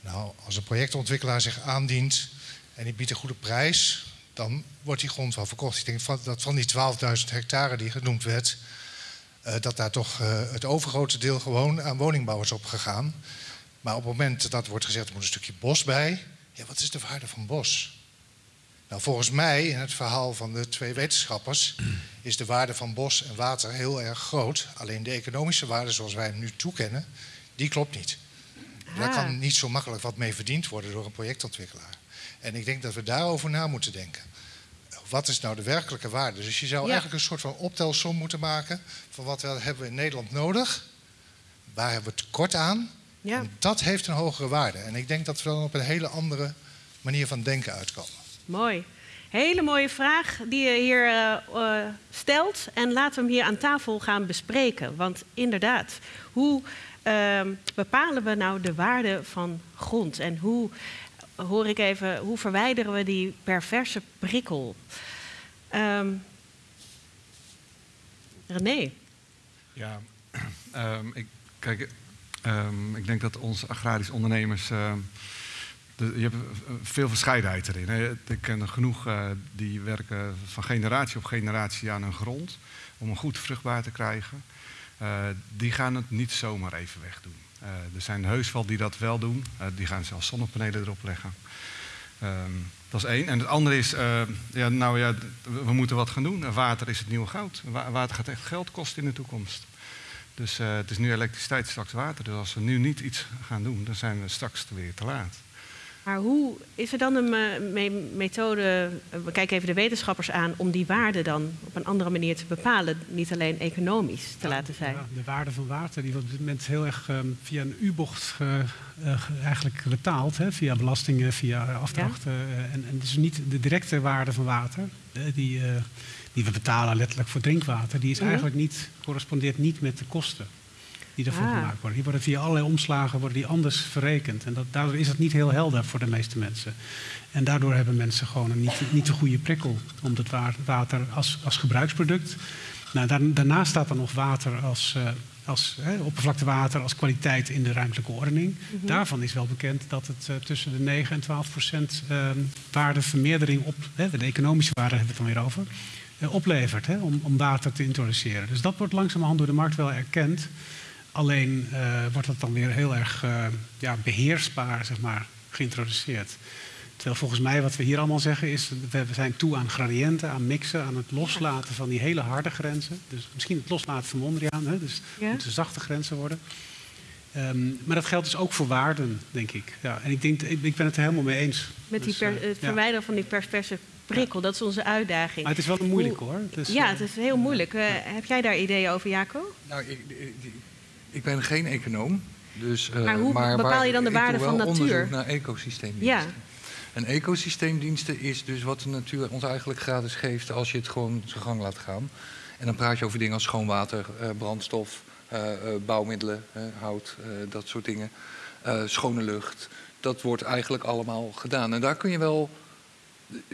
Nou, als een projectontwikkelaar zich aandient en die biedt een goede prijs, dan wordt die grond wel verkocht. Ik denk dat van die 12.000 hectare die genoemd werd, uh, dat daar toch uh, het overgrote deel gewoon aan woningbouw is opgegaan. Maar op het moment dat wordt gezegd, er moet een stukje bos bij. Ja, wat is de waarde van bos? Nou, volgens mij, in het verhaal van de twee wetenschappers, is de waarde van bos en water heel erg groot. Alleen de economische waarde zoals wij hem nu toekennen, die klopt niet. Ah. Daar kan niet zo makkelijk wat mee verdiend worden door een projectontwikkelaar. En ik denk dat we daarover na moeten denken. Wat is nou de werkelijke waarde? Dus je zou eigenlijk een soort van optelsom moeten maken van wat hebben we in Nederland nodig, waar hebben we tekort aan. Ja. En dat heeft een hogere waarde. En ik denk dat we dan op een hele andere manier van denken uitkomen. Mooi. Hele mooie vraag die je hier uh, uh, stelt. En laten we hem hier aan tafel gaan bespreken. Want inderdaad, hoe uh, bepalen we nou de waarde van grond? En hoe, hoor ik even, hoe verwijderen we die perverse prikkel? Um, René? Ja, um, ik, kijk, ik denk dat onze agrarische ondernemers je hebt veel verscheidenheid erin. Ik ken genoeg uh, die werken van generatie op generatie aan hun grond om een goed vruchtbaar te krijgen. Uh, die gaan het niet zomaar even wegdoen. Uh, er zijn heus wel die dat wel doen. die gaan zelfs zonnepanelen erop leggen. Ehm, dat is één. En het andere is, ja, nou ja, we moeten wat gaan doen. Water is het nieuwe goud. Water gaat echt geld kosten in de toekomst. Dus het is nu elektriciteit, straks water. Dus als we nu niet iets gaan doen, dan zijn we straks weer te laat. Maar hoe is er dan een me methode, we kijken even de wetenschappers aan, om die waarde dan op een andere manier te bepalen, niet alleen economisch te laten zijn? Ja, de waarde van water die wordt op dit moment heel erg um, via een U-bocht uh, eigenlijk betaald, hè, via belastingen, via afdrachten. Ja? Uh, en, en dus niet de directe waarde van water, die, die we betalen letterlijk voor drinkwater, die is mhm. eigenlijk niet, correspondeert niet met de kosten die ervoor ah. gemaakt worden. Die worden via allerlei omslagen worden die anders verrekend. En dat, daardoor is het niet heel helder voor de meeste mensen. En daardoor hebben mensen gewoon een niet, niet de goede prikkel om het water als, als gebruiksproduct. Nou, daarnaast staat er nog water als, uh, als hè, oppervlaktewater, als kwaliteit in de ruimtelijke ordening. Mhm. Daarvan is wel bekend dat het uh, tussen de 9 en 12 procent uh, waardevermeerdering op, hè, de economische waarde hebben we het dan weer over, uh, oplevert hè, om, om water te introduceren. Dus dat wordt langzamerhand door de markt wel erkend. Alleen uh, wordt dat dan weer heel erg uh, ja, beheersbaar zeg maar, geïntroduceerd. Terwijl volgens mij wat we hier allemaal zeggen is, we zijn toe aan gradiënten, aan mixen, aan het loslaten van die hele harde grenzen. Dus misschien het loslaten van Mondriaan, hè, dus ja. moeten zachte grenzen worden. Um, maar dat geldt dus ook voor waarden, denk ik. Ja, en ik, denk, ik, ik ben het er helemaal mee eens. Met die dus, per, het verwijderen ja. van die perverse prikkel, dat is onze uitdaging. Maar het is wel moeilijk hoor. Het is, ja, het is heel moeilijk. Uh, heb jij daar ideeën over, Jaco? Nou, ik, ik ben geen econoom. Dus, uh, maar hoe maar bepaal je dan de waarde van natuur? onderzoek naar ecosysteemdiensten. Ja. En ecosysteemdiensten is dus wat de natuur ons eigenlijk gratis geeft als je het gewoon zijn gang laat gaan. En dan praat je over dingen als schoon water, uh, brandstof, uh, bouwmiddelen, hout, dat soort dingen. schone lucht. Dat wordt eigenlijk allemaal gedaan. En daar kun je wel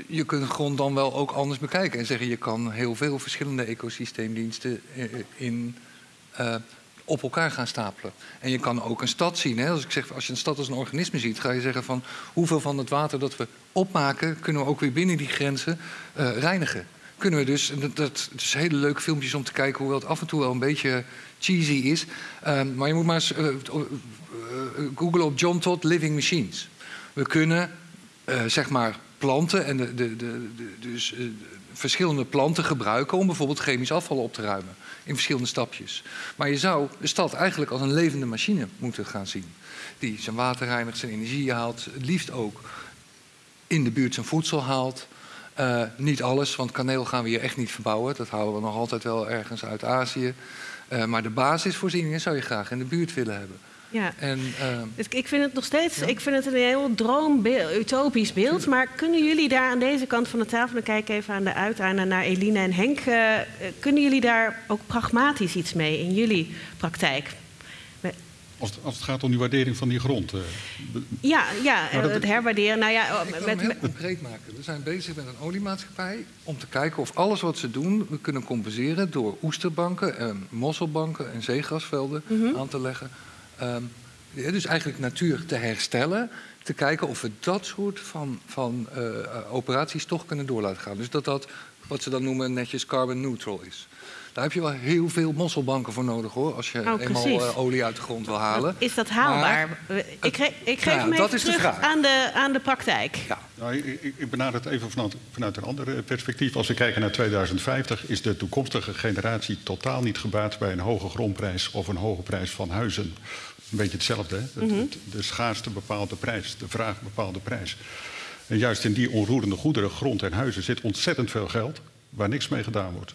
je kunt gewoon dan wel ook anders bekijken en zeggen je kan heel veel verschillende ecosysteemdiensten in uh, op elkaar gaan stapelen. En je kan ook een stad zien. Hè? Als, ik zeg, als je een stad als een organisme ziet, ga je zeggen van hoeveel van het water dat we opmaken, kunnen we ook weer binnen die grenzen uh, reinigen. Kunnen we dus, dat, dat is hele leuke filmpjes om te kijken, hoewel het af en toe wel een beetje cheesy is. Uh, maar je moet maar eens uh, googlen op John Todd Living Machines. We kunnen zeg maar planten en de, de, de, dus, verschillende planten gebruiken om bijvoorbeeld chemisch afval op te ruimen in verschillende stapjes. Maar je zou de stad eigenlijk als een levende machine moeten gaan zien. Die zijn water reinigt, zijn energie haalt, het liefst ook in de buurt zijn voedsel haalt. Uh, niet alles, want kaneel gaan we hier echt niet verbouwen. Dat houden we nog altijd wel ergens uit Azië. Uh, maar de basisvoorzieningen zou je graag in de buurt willen hebben. Ja. En, uh, ik vind het nog steeds ik vind het een heel droombeeld, utopisch beeld. Maar kunnen jullie daar aan deze kant van de tafel, dan kijk even aan de uiteinde naar Eline en Henk, uh, kunnen jullie daar ook pragmatisch iets mee in jullie praktijk? Als het, als het gaat om die waardering van die grond. Uh, ja, ja het herwaarderen. Nou ja, ik kan met, het heel concreet maken. We zijn bezig met een oliemaatschappij om te kijken of alles wat ze doen we kunnen compenseren door oesterbanken, en mosselbanken en zeegrasvelden mm -hmm. aan te leggen Um, dus eigenlijk natuur te herstellen. Te kijken of we dat soort van, van uh, operaties toch kunnen door laten gaan. Dus dat dat, wat ze dan noemen, netjes carbon neutral is. Daar heb je wel heel veel mosselbanken voor nodig hoor, als je oh, eenmaal uh, olie uit de grond wil halen. Is dat haalbaar? Maar, ik, ge ik geef ja, hem even terug aan de, aan de praktijk. Ja. Nou, ik, ik benader het even vanuit, vanuit een ander perspectief. Als we kijken naar 2050 is de toekomstige generatie totaal niet gebaat bij een hoge grondprijs of een hoge prijs van huizen. Een beetje hetzelfde. Hè? Mm -hmm. De schaarste bepaalt de prijs, de vraag bepaalt de prijs. En juist in die onroerende goederen, grond en huizen, zit ontzettend veel geld waar niks mee gedaan wordt.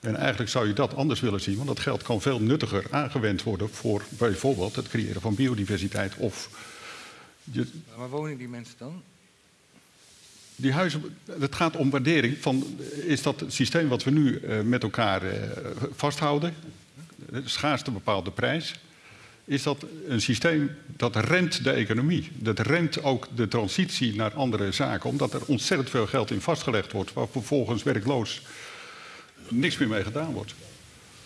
En eigenlijk zou je dat anders willen zien, want dat geld kan veel nuttiger aangewend worden voor bijvoorbeeld het creëren van biodiversiteit of. Je... Waar wonen die mensen dan? Die huizen, het gaat om waardering van, is dat het systeem wat we nu uh, met elkaar uh, vasthouden, de schaarste bepaalde prijs, is dat een systeem dat remt de economie. Dat remt ook de transitie naar andere zaken, omdat er ontzettend veel geld in vastgelegd wordt, waar vervolgens werkloos niks meer mee gedaan wordt.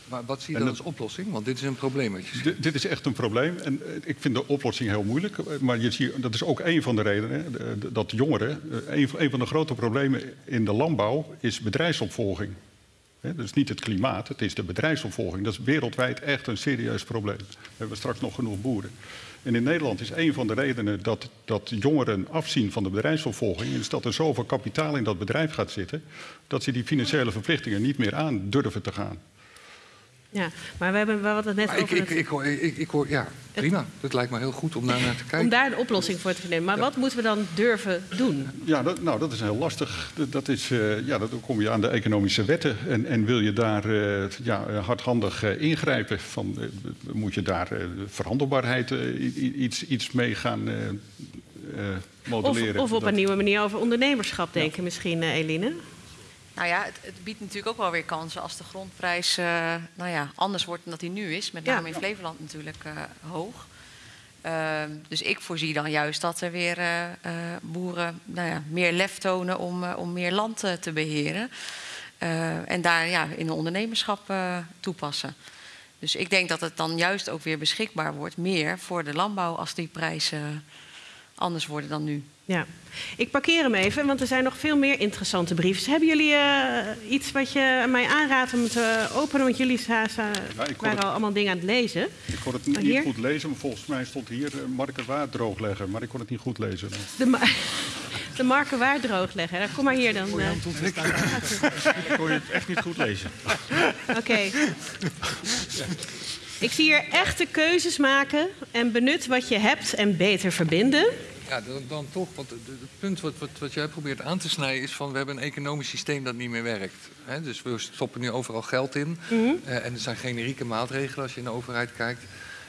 Maar wat zie je dan als oplossing? Want dit is een probleem. Dit is echt een probleem. En eh, ik vind de oplossing heel moeilijk. Maar je ziet, dat is ook een van de redenen dat jongeren. Eh, een van de grote problemen in de landbouw is bedrijfsopvolging. Dat is niet het klimaat, het is de bedrijfsopvolging. Dat is wereldwijd echt een serieus probleem. We hebben straks nog genoeg boeren. En in Nederland is een van de redenen dat, dat jongeren afzien van de bedrijfsopvolging... is dat er zoveel kapitaal in dat bedrijf gaat zitten... dat ze die financiële verplichtingen niet meer aan durven te gaan. Ja, maar we hebben we hadden het net Maar ik, over ik, het- ik, hoor, ik, ik hoor, ja, prima. Dat lijkt me heel goed om daar naar te kijken. om daar een oplossing voor te vinden. Maar wat moeten we dan durven doen? Ja, dat, nou, dat is heel lastig. Dat, dat is, eh, ja, dat, dan kom je aan de economische wetten. En, en wil je daar eh, ja, hardhandig eh, ingrijpen? Van, moet je daar verhandelbaarheid iets, iets mee gaan eh, eh, Of, modelleren? of op Dat- een nieuwe manier over ondernemerschap denken misschien, Eline? Nou ja, het, het biedt natuurlijk ook wel weer kansen als de grondprijs eh, nou ja, anders wordt dan dat die nu is. Met Ja. name in Flevoland natuurlijk eh, hoog. Ehm, dus ik voorzie dan juist dat er weer eh, boeren nou ja, meer lef tonen om, om meer land te beheren. Eh, en daar ja, in een ondernemerschap toepassen. Dus ik denk dat het dan juist ook weer beschikbaar wordt, meer voor de landbouw als die prijzen anders worden dan nu. Ja. Ik parkeer hem even, want er zijn nog veel meer interessante briefjes. Hebben jullie eh, iets wat je mij aanraadt om te openen? Want jullie Ja, waren het- al allemaal dingen aan het lezen. Ik kon het niet goed lezen, maar volgens mij stond hier uh, Marken Waard droogleggen. Maar ik kon het niet goed lezen. De, ma- de marken waar droogleggen. Nou, kom maar hier dan. eh. Ik kon je het echt niet goed lezen. Oké. Ik zie hier echte keuzes maken en benut wat je hebt en beter verbinden. Ja, dan, dan toch, want het punt wat, wat, wat jij probeert aan te snijden is van we hebben een economisch systeem dat niet meer werkt. Hè, dus we stoppen nu overal geld in eh, en er zijn generieke maatregelen als je in de overheid kijkt.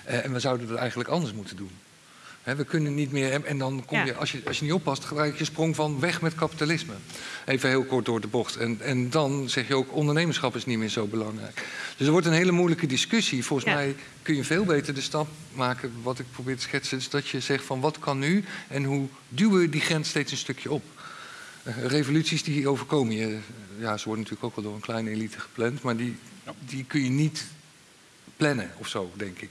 Eh, en we zouden het eigenlijk anders moeten doen. We kunnen niet meer, en- dan kom Ja. je, als je, als je niet oppast, gelijk je sprong van weg met kapitalisme. Even heel kort door de bocht. En, en dan zeg je ook, ondernemerschap is niet meer zo belangrijk. Dus er wordt een hele moeilijke discussie. Volgens Ja. mij kun je veel beter de stap maken, wat ik probeer te schetsen, is dat je zegt van wat kan nu en hoe duwen we die grens steeds een stukje op. Eh, revoluties die overkomen je, ja, ze worden natuurlijk ook wel door een kleine elite gepland, maar die, die kun je niet plannen of zo, denk ik.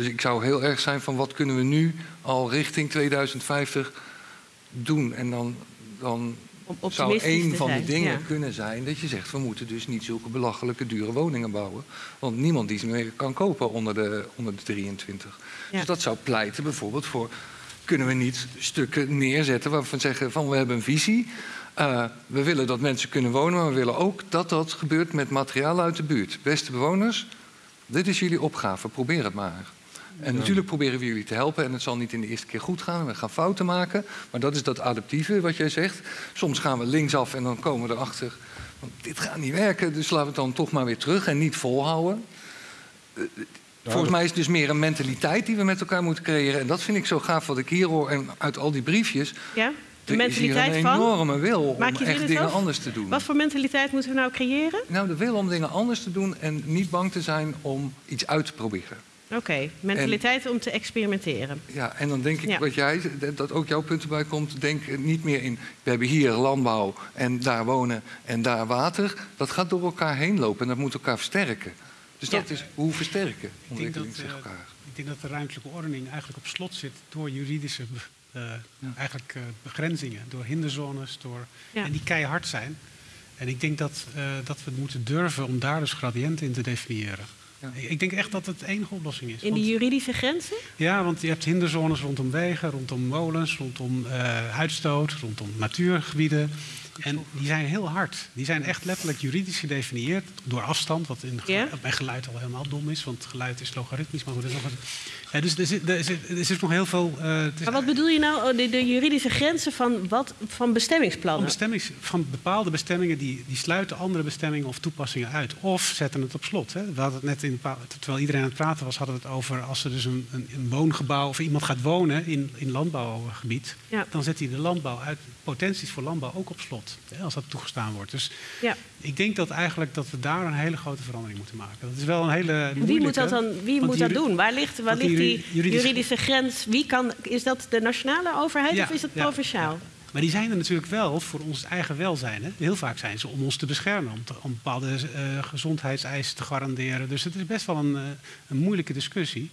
Dus ik zou heel erg zijn van wat kunnen we nu al richting 2050 doen. En dan, dan zou te van zijn. de dingen Ja. kunnen zijn dat je zegt... we moeten dus niet zulke belachelijke dure woningen bouwen. Want niemand die ze meer kan kopen onder de, onder de 23. Ja. Dus dat zou pleiten bijvoorbeeld voor... kunnen we niet stukken neerzetten waarvan we zeggen van we hebben een visie... Eh, we willen dat mensen kunnen wonen, maar we willen ook dat dat gebeurt met materiaal uit de buurt. Beste bewoners, dit is jullie opgave, probeer het maar. En natuurlijk proberen we jullie te helpen en het zal niet in de eerste keer goed gaan. We gaan fouten maken, maar dat is dat adaptieve wat jij zegt. Soms gaan we linksaf en dan komen we erachter, want dit gaat niet werken, dus laten we het dan toch maar weer terug en niet volhouden. Eh, Volgens mij is het dus meer een mentaliteit die we met elkaar moeten creëren. En dat vind ik zo gaaf wat ik hier hoor en uit al die briefjes. Ja? De Er is hier mentaliteit een van? enorme wil Maak om echt in dingen zelf? anders te doen. Wat voor mentaliteit moeten we nou creëren? Nou, de wil om dingen anders te doen en niet bang te zijn om iets uit te proberen. Oké, mentaliteit om te experimenteren. Ja, en dan denk ik Ja. wat jij, dat- ook jouw punt erbij komt, denk niet meer in, we hebben hier landbouw en daar wonen en daar water. Dat gaat door elkaar heen lopen en dat moet elkaar versterken. Dus Ja. dat is hoe versterken Ik denk, ontwikkeling zich eh, elkaar. ik denk dat de ruimtelijke ordening eigenlijk op slot zit door juridische eh, eigenlijk, eh, begrenzingen, door hinderzones, door, Ja. en die keihard zijn. En ik denk dat, eh, dat we moeten durven om daar dus gradiënten in te definiëren. Ja. Ik denk echt dat het de enige oplossing is. In die juridische grenzen? ja, want je hebt hinderzones rondom wegen, rondom molens, rondom eh, uitstoot, rondom natuurgebieden. En die zijn heel hard. Die zijn echt letterlijk juridisch gedefinieerd door afstand, wat in Ja? bij geluid al helemaal dom is, want geluid is logaritmisch. Maar goed, dat is nog een, ja, dus er zit, er, zit, er zit nog heel veel. is Maar wat bedoel je nou, oh, de, de juridische grenzen van, wat, van van, bestemmingsplannen? bestemmings, van bepaalde bestemmingen die, die sluiten andere bestemmingen of toepassingen uit. Of zetten het op slot. Hè. We hadden het net in, terwijl iedereen aan het praten was, hadden we het over als er dus een, een, een woongebouw of iemand gaat wonen in, in landbouwgebied, Ja. dan zet hij de landbouw uit, potenties voor landbouw ook op slot. Hè, als dat toegestaan wordt. Dus Ja. Ik denk dat eigenlijk dat we daar een hele grote verandering moeten maken. Dat is wel een hele Wie moet dat dan wie moet dat doen? Waar ligt, waar ligt die juri- juridische- juridische grens? Wie kan, is dat de nationale overheid Ja, of is ja, provinciaal? Maar die zijn er natuurlijk wel voor ons eigen welzijn. Hè? Heel vaak zijn ze om ons te beschermen, om, te- om bepaalde eh, gezondheidseisen te garanderen. Dus het is best wel een, eh, een moeilijke discussie.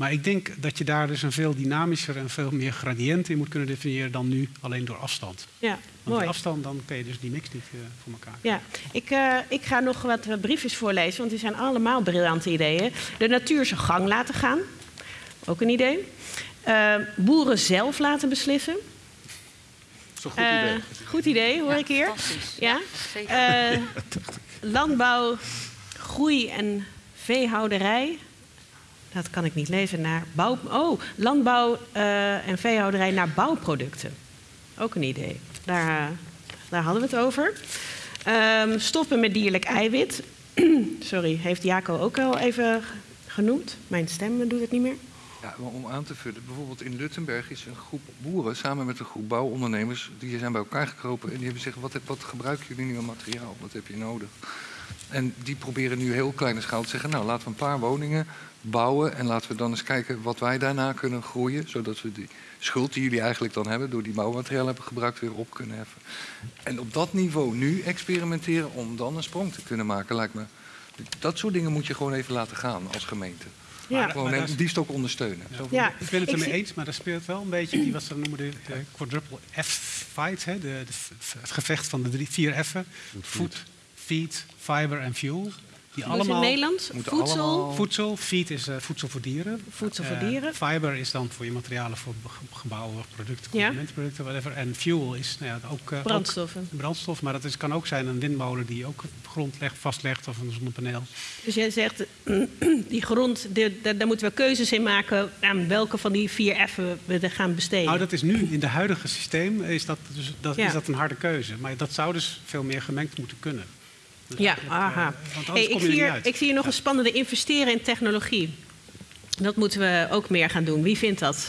Maar ik denk dat je daar dus een veel dynamischer en veel meer gradiënt in moet kunnen definiëren dan nu alleen door afstand. Ja, Want mooi. die afstand, dan kun je dus die mix niet eh, voor elkaar. Ja, ik, eh, ik ga nog wat eh, briefjes voorlezen, want die zijn allemaal briljante ideeën. De natuur zijn gang laten gaan, ook een idee. Boeren zelf laten beslissen. Dat is een goed idee. goed idee, hoor ik hier. Ja? zeker. Eh, landbouw, groei en veehouderij. Dat kan ik niet lezen. Naar bouw, oh, landbouw eh, en veehouderij naar bouwproducten. Ook een idee. Daar, eh, daar hadden we het over. Ehm, stoppen met dierlijk eiwit. Sorry, heeft Jaco ook al even genoemd. Mijn stem doet het niet meer. Ja, maar om aan te vullen, bijvoorbeeld in Luttenberg is een groep boeren samen met een groep bouwondernemers, die zijn bij elkaar gekropen en die hebben gezegd, wat, wat gebruiken jullie nu aan materiaal? Wat heb je nodig? En die proberen nu heel kleine schaal te zeggen, nou laten we een paar woningen bouwen en laten we dan eens kijken wat wij daarna kunnen groeien, zodat we die schuld die jullie eigenlijk dan hebben door die bouwmateriaal hebben gebruikt weer op kunnen heffen. En op dat niveau nu experimenteren om dan een sprong te kunnen maken, lijkt me. Dat soort dingen moet je gewoon even laten gaan als gemeente. Ja. Gewoon is- die stok ondersteunen. Zo, Ja, ik ben het ermee eens, maar er speelt wel een beetje die wat ze noemen de eh, quadruple F-fight. hè, de- de f- Het gevecht van de drie, vier F'en. Food, feed, fiber en fuel. Die Dus in allemaal Nederland voedsel, allemaal- Voedsel, feed is eh, voedsel voor dieren. Voedsel voor Eh, dieren. fiber is dan voor je materialen voor ge- gebouwen, producten, consumentenproducten, whatever. En fuel is nou ja, ook, eh, brandstoffen. ook brandstof, maar dat is, kan ook zijn een windmolen die ook grond legt, vastlegt of een zonnepaneel. Dus jij zegt, die grond, de- de- daar moeten we keuzes in maken aan welke van die vier F'en we er gaan besteden. Nou, dat is nu in de huidige systeem is dat, dus, dat, Ja. is dat een harde keuze. Maar dat zou dus veel meer gemengd moeten kunnen. Dus Ja, eh, aha. Hey, anders ik, je zie er hier, ik zie hier nog een spannende investeren in technologie. Dat moeten we ook meer gaan doen. Wie vindt dat?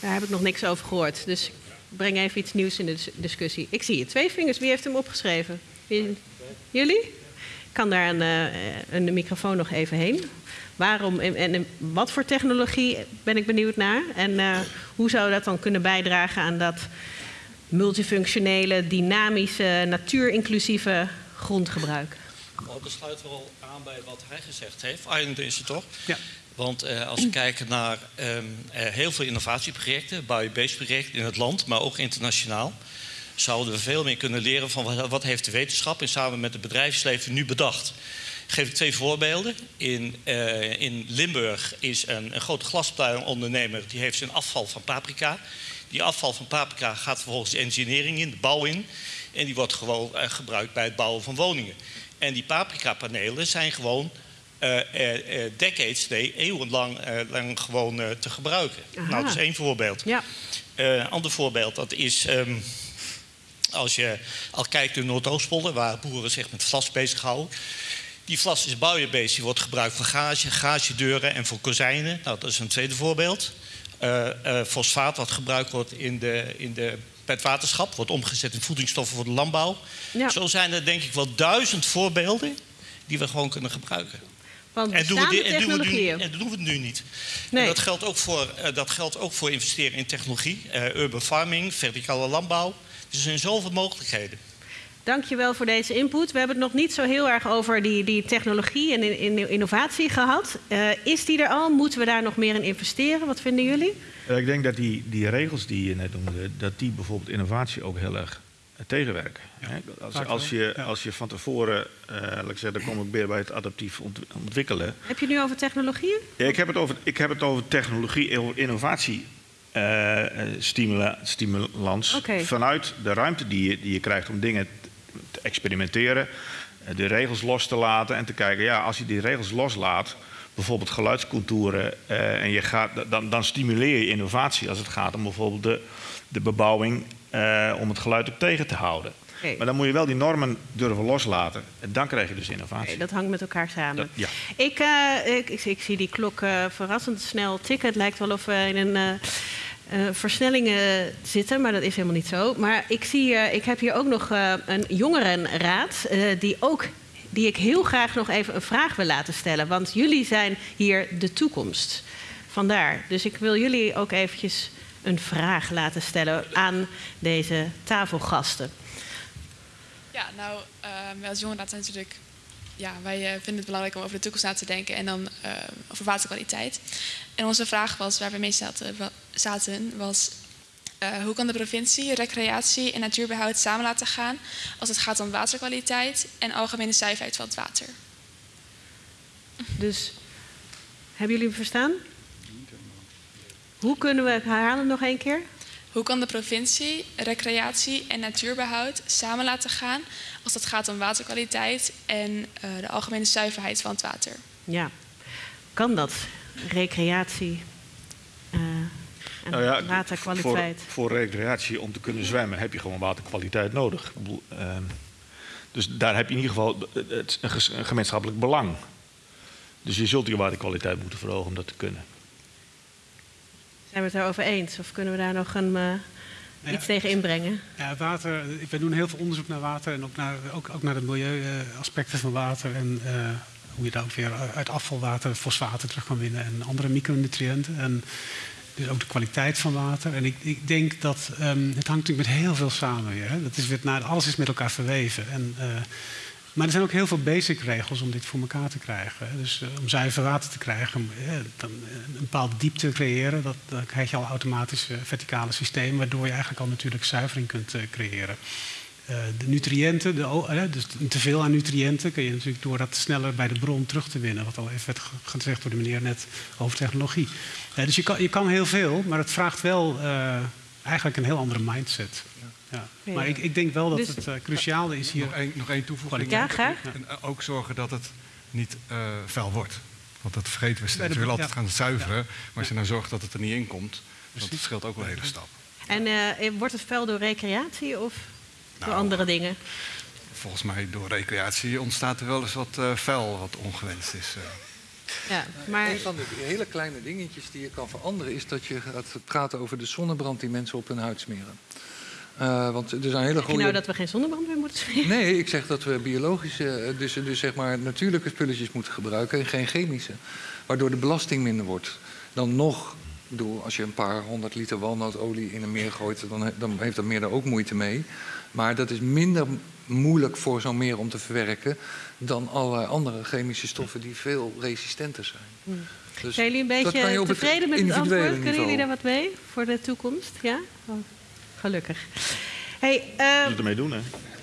Daar heb ik nog niks over gehoord. Dus ik breng even iets nieuws in de dis- discussie. Ik zie hier twee vingers. Wie heeft hem opgeschreven? Wie- Jullie? Ik kan daar een, eh, een microfoon nog even heen. Waarom en, en wat voor technologie ben ik benieuwd naar? En eh, hoe zou dat dan kunnen bijdragen aan dat multifunctionele, dynamische, natuurinclusieve grondgebruik? Nou, dat sluit wel aan bij wat hij gezegd heeft. Arjen is het toch? Ja. Want eh, als we kijken naar ehm, eh, heel veel innovatieprojecten, bio-based projecten in het land, maar ook internationaal, zouden we veel meer kunnen leren van wat, wat heeft de wetenschap en samen met het bedrijfsleven nu bedacht. Ik geef twee voorbeelden. In, eh, in Limburg is een, een grote glasplatenondernemer die heeft zijn afval van paprika. Die afval van paprika gaat vervolgens de engineering in, de bouw in. En die wordt gewoon eh, gebruikt bij het bouwen van woningen. En die paprika-panelen zijn gewoon eh, eh, decades, nee, eeuwenlang lang gewoon te gebruiken. Aha. Nou, dat is één voorbeeld. Ja. Een ander voorbeeld, dat is ehm, als je al kijkt in Noordoostpolder, waar boeren zich met vlas bezighouden. Die vlas is buienbeest, die wordt gebruikt voor garage, garagedeuren en voor kozijnen. Nou, dat is een tweede voorbeeld. Eh, fosfaat, wat gebruikt wordt in de, in de, bij het waterschap, wordt omgezet in voedingsstoffen voor de landbouw. Ja. Zo zijn er denk ik wel duizend voorbeelden die we gewoon kunnen gebruiken. Want En doen, we die, en, doen we nu, en dat doen we nu niet. Nee. En dat geldt ook voor, eh, dat geldt ook voor investeren in technologie, eh, urban farming, verticale landbouw. Dus er zijn zoveel mogelijkheden. Dankjewel voor deze input. We hebben het nog niet zo heel erg over die, die technologie en in, in- innovatie gehad. Eh, is die er al? Moeten we daar nog meer in investeren? Wat vinden jullie? Eh, Ik denk dat die, die regels die je net noemde, dat die bijvoorbeeld innovatie ook heel erg eh, tegenwerken. Hè? Als, als, je, als je van tevoren, eh laat ik zeggen, dan kom ik weer bij het adaptief ont- ontwikkelen. Heb je het nu over technologieën? Ja, ik, heb het over, ik heb het over technologie, over innovatie. stimula- stimulans vanuit de ruimte die je, die je krijgt om dingen te experimenteren, eh, de regels los te laten en te kijken, ja, als je die regels loslaat, bijvoorbeeld geluidscontouren, eh, en je gaat, dan, dan stimuleer je innovatie als het gaat om bijvoorbeeld de, de bebouwing, eh, om het geluid ook tegen te houden. Maar dan moet je wel die normen durven loslaten. En dan krijg je dus innovatie. Dat hangt met elkaar samen. Dat- ja. ik, ik, ik, ik zie die klok verrassend snel tikken. Het lijkt wel of we in een eh, versnelling eh, zitten, maar dat is helemaal niet zo. Maar ik, zie, eh, ik heb hier ook nog eh, een jongerenraad die ook die ik heel graag nog even een vraag wil laten stellen. Want jullie zijn hier de toekomst. Vandaar. Dus ik wil jullie ook eventjes een vraag laten stellen aan deze tafelgasten. Ja, nou, wij als jongenraad zijn natuurlijk ja, wij vinden het belangrijk om over de toekomst na te denken en dan uh, over waterkwaliteit. En onze vraag was, waar we mee zaten, zaten was uh, hoe kan de provincie recreatie en natuurbehoud samen laten gaan als het gaat om waterkwaliteit en algemene zuiverheid van het water? Dus hebben jullie hem verstaan? Hoe kunnen we het herhalen nog één keer? Hoe kan de provincie recreatie en natuurbehoud samen laten gaan als het gaat om waterkwaliteit en uh, de algemene zuiverheid van het water? Ja, kan dat? Recreatie uh, en nou ja, waterkwaliteit? Voor, voor, recreatie, om te kunnen zwemmen, heb je gewoon waterkwaliteit nodig. Uh, dus daar heb je in ieder geval het, een gemeenschappelijk belang. Dus je zult die waterkwaliteit moeten verhogen om dat te kunnen. Zijn we het daarover eens? Of kunnen we daar nog een, uh, ja, iets tegen inbrengen? Ja, water. We doen heel veel onderzoek naar water en ook naar, ook, ook naar de milieuaspecten van water. En uh, hoe je daar ook weer uit afvalwater fosfaten terug kan winnen en andere micronutriënten. En dus ook de kwaliteit van water. En ik, ik denk dat um, het hangt natuurlijk met heel veel samen weer. Hè. Dat is weer nou, alles is met elkaar verweven. En, uh, maar er zijn ook heel veel basic regels om dit voor elkaar te krijgen. Dus uh, om zuiver water te krijgen, uh, dan, een bepaalde diepte creëren, dat, dan krijg je al automatisch verticale systemen, waardoor je eigenlijk al natuurlijk zuivering kunt creëren. De nutriënten, de, dus te veel aan nutriënten kun je natuurlijk door dat sneller bij de bron terug te winnen. Wat al even werd gezegd door de meneer net over technologie. dus je kan, je kan heel veel, maar het vraagt wel eigenlijk een heel andere mindset. Ja. Ja. Maar ik, ik, denk wel dat dus, het uh, cruciaal is hier. Nog één, nog één toevoeging. Ja, graag. En ook zorgen dat het niet uh, vuil wordt. Want dat vergeten we steeds. We willen altijd gaan zuiveren. Maar als je nou zorgt dat het er niet in komt, dat scheelt ook wel een hele stap. En uh, wordt het vuil door recreatie of nou, door andere dingen? Volgens mij door recreatie ontstaat er wel eens wat vuil wat ongewenst is. Ja, maar... Een van de hele kleine dingetjes die je kan veranderen is dat je gaat praten over de zonnebrand die mensen op hun huid smeren. Uh, want er zijn hele goede... je nou dat we geen zonnebrand meer moeten smeren? Nee, ik zeg dat we biologische, dus, dus zeg maar natuurlijke spulletjes moeten gebruiken en geen chemische. Waardoor de belasting minder wordt. Dan nog, bedoel, als je een paar honderd liter walnootolie in een meer gooit, dan, dan heeft dat meer daar ook moeite mee. Maar dat is minder moeilijk voor zo'n meer om te verwerken dan alle andere chemische stoffen die veel resistenter zijn. Hmm. Dus zijn jullie een beetje tevreden met het antwoord? Kunnen niveau. jullie daar wat mee voor de toekomst? Ja? Oh, gelukkig. Hey, uh, moeten ermee doen, hè?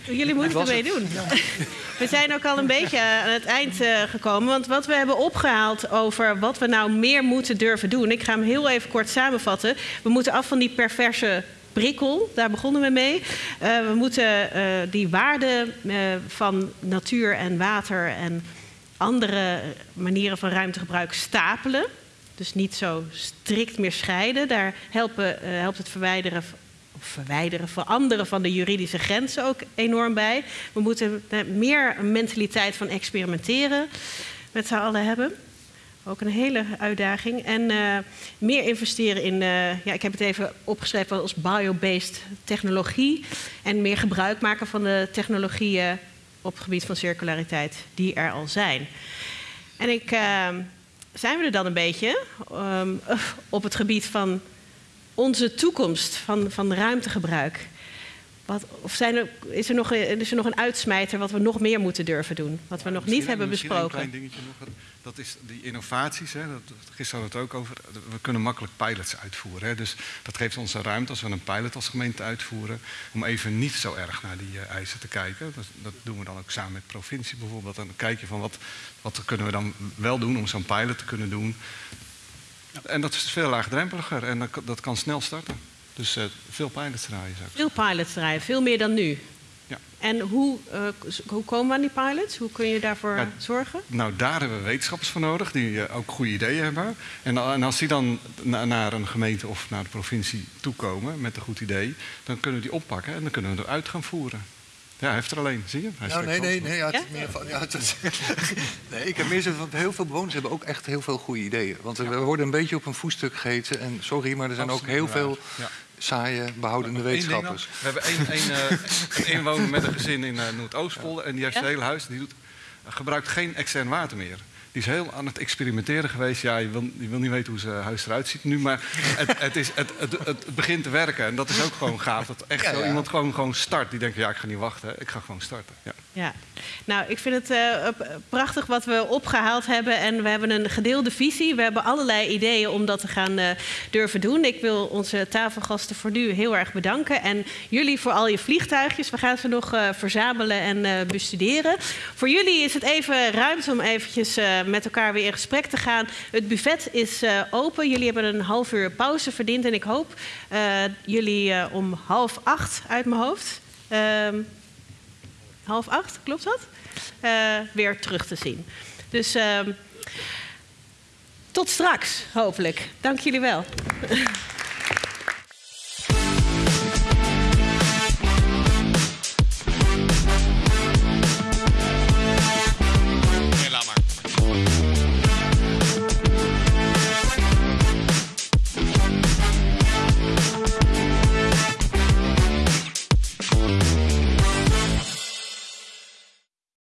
Jullie moeten ermee doen. We zijn ook al een beetje aan het eind uh, gekomen. Want wat we hebben opgehaald over wat we nou meer moeten durven doen. Ik ga hem heel even kort samenvatten. We moeten af van die perverse prikkel, daar begonnen we mee. Uh, we moeten uh, die waarden uh, van natuur en water en andere manieren van ruimtegebruik stapelen. Dus niet zo strikt meer scheiden. Daar helpen, helpt het verwijderen verwijderen, veranderen van de juridische grenzen ook enorm bij. We moeten meer een mentaliteit van experimenteren met z'n allen hebben. Ook een hele uitdaging. En uh, meer investeren in, uh, ja, ik heb het even opgeschreven als biobased technologie. En meer gebruik maken van de technologieën op het gebied van circulariteit die er al zijn. En ik, zijn we er dan een beetje um, op het gebied van onze toekomst, van, van ruimtegebruik? Wat, of zijn er, is, er nog, is er nog een uitsmijter wat we nog meer moeten durven doen? Wat we nog niet hebben besproken? Een klein dingetje nog. Dat is die innovaties. Hè, dat, gisteren hadden we het ook over. We kunnen makkelijk pilots uitvoeren. Hè, dus dat geeft ons een ruimte als we een pilot als gemeente uitvoeren. Om even niet zo erg naar die uh, eisen te kijken. Dat, dat, doen we dan ook samen met provincie bijvoorbeeld. En dan kijk je van wat, wat kunnen we dan wel doen om zo'n pilot te kunnen doen. En dat is veel laagdrempeliger en dat, dat kan snel starten. Dus uh, veel pilots draaien. Zou veel pilots draaien, veel meer dan nu. Ja. En hoe, uh, hoe komen we aan die pilots? Hoe kun je daarvoor ja, zorgen? Nou, daar hebben we wetenschappers voor nodig die uh, ook goede ideeën hebben. En, en als die dan na, naar een gemeente of naar de provincie toekomen met een goed idee, dan kunnen we die oppakken en dan kunnen we eruit gaan voeren. Ja, hij heeft er alleen, zie je? Hij nou, nee, nee, nee, ja, het meer van, ja, het, nee. Ik heb meer zo van, heel veel bewoners hebben ook echt heel veel goede ideeën. Want we worden een beetje op een voetstuk gegeten. En sorry, maar er zijn ook heel veel ja saaie, behoudende wetenschappers. We hebben één, één, uh, een inwoner met een gezin in uh, Noordoostpolder. En die heeft ja? zijn hele huis. Die doet, gebruikt geen extern water meer. Die is heel aan het experimenteren geweest. Ja, je wil, je wil niet weten hoe zijn huis eruit ziet nu, maar het, het, is, het, het, het begint te werken. En dat is ook gewoon gaaf. Dat echt Ja, zo ja. iemand gewoon, gewoon start. Die denkt, ja, ik ga niet wachten. Ik ga gewoon starten. Ja. Ja, nou, ik vind het eh, prachtig wat we opgehaald hebben. En we hebben een gedeelde visie. We hebben allerlei ideeën om dat te gaan eh, durven doen. Ik wil onze tafelgasten voor nu heel erg bedanken. En jullie voor al je vliegtuigjes. We gaan ze nog eh, verzamelen en eh, bestuderen. Voor jullie is het even ruimte om eventjes eh, met elkaar weer in gesprek te gaan. Het buffet is eh, open. Jullie hebben een half uur pauze verdiend. En ik hoop eh, jullie eh, om half acht uit mijn hoofd... ehm, half acht, klopt dat? Eh, weer terug te zien. Dus ehm, tot straks, hopelijk. Dank jullie wel.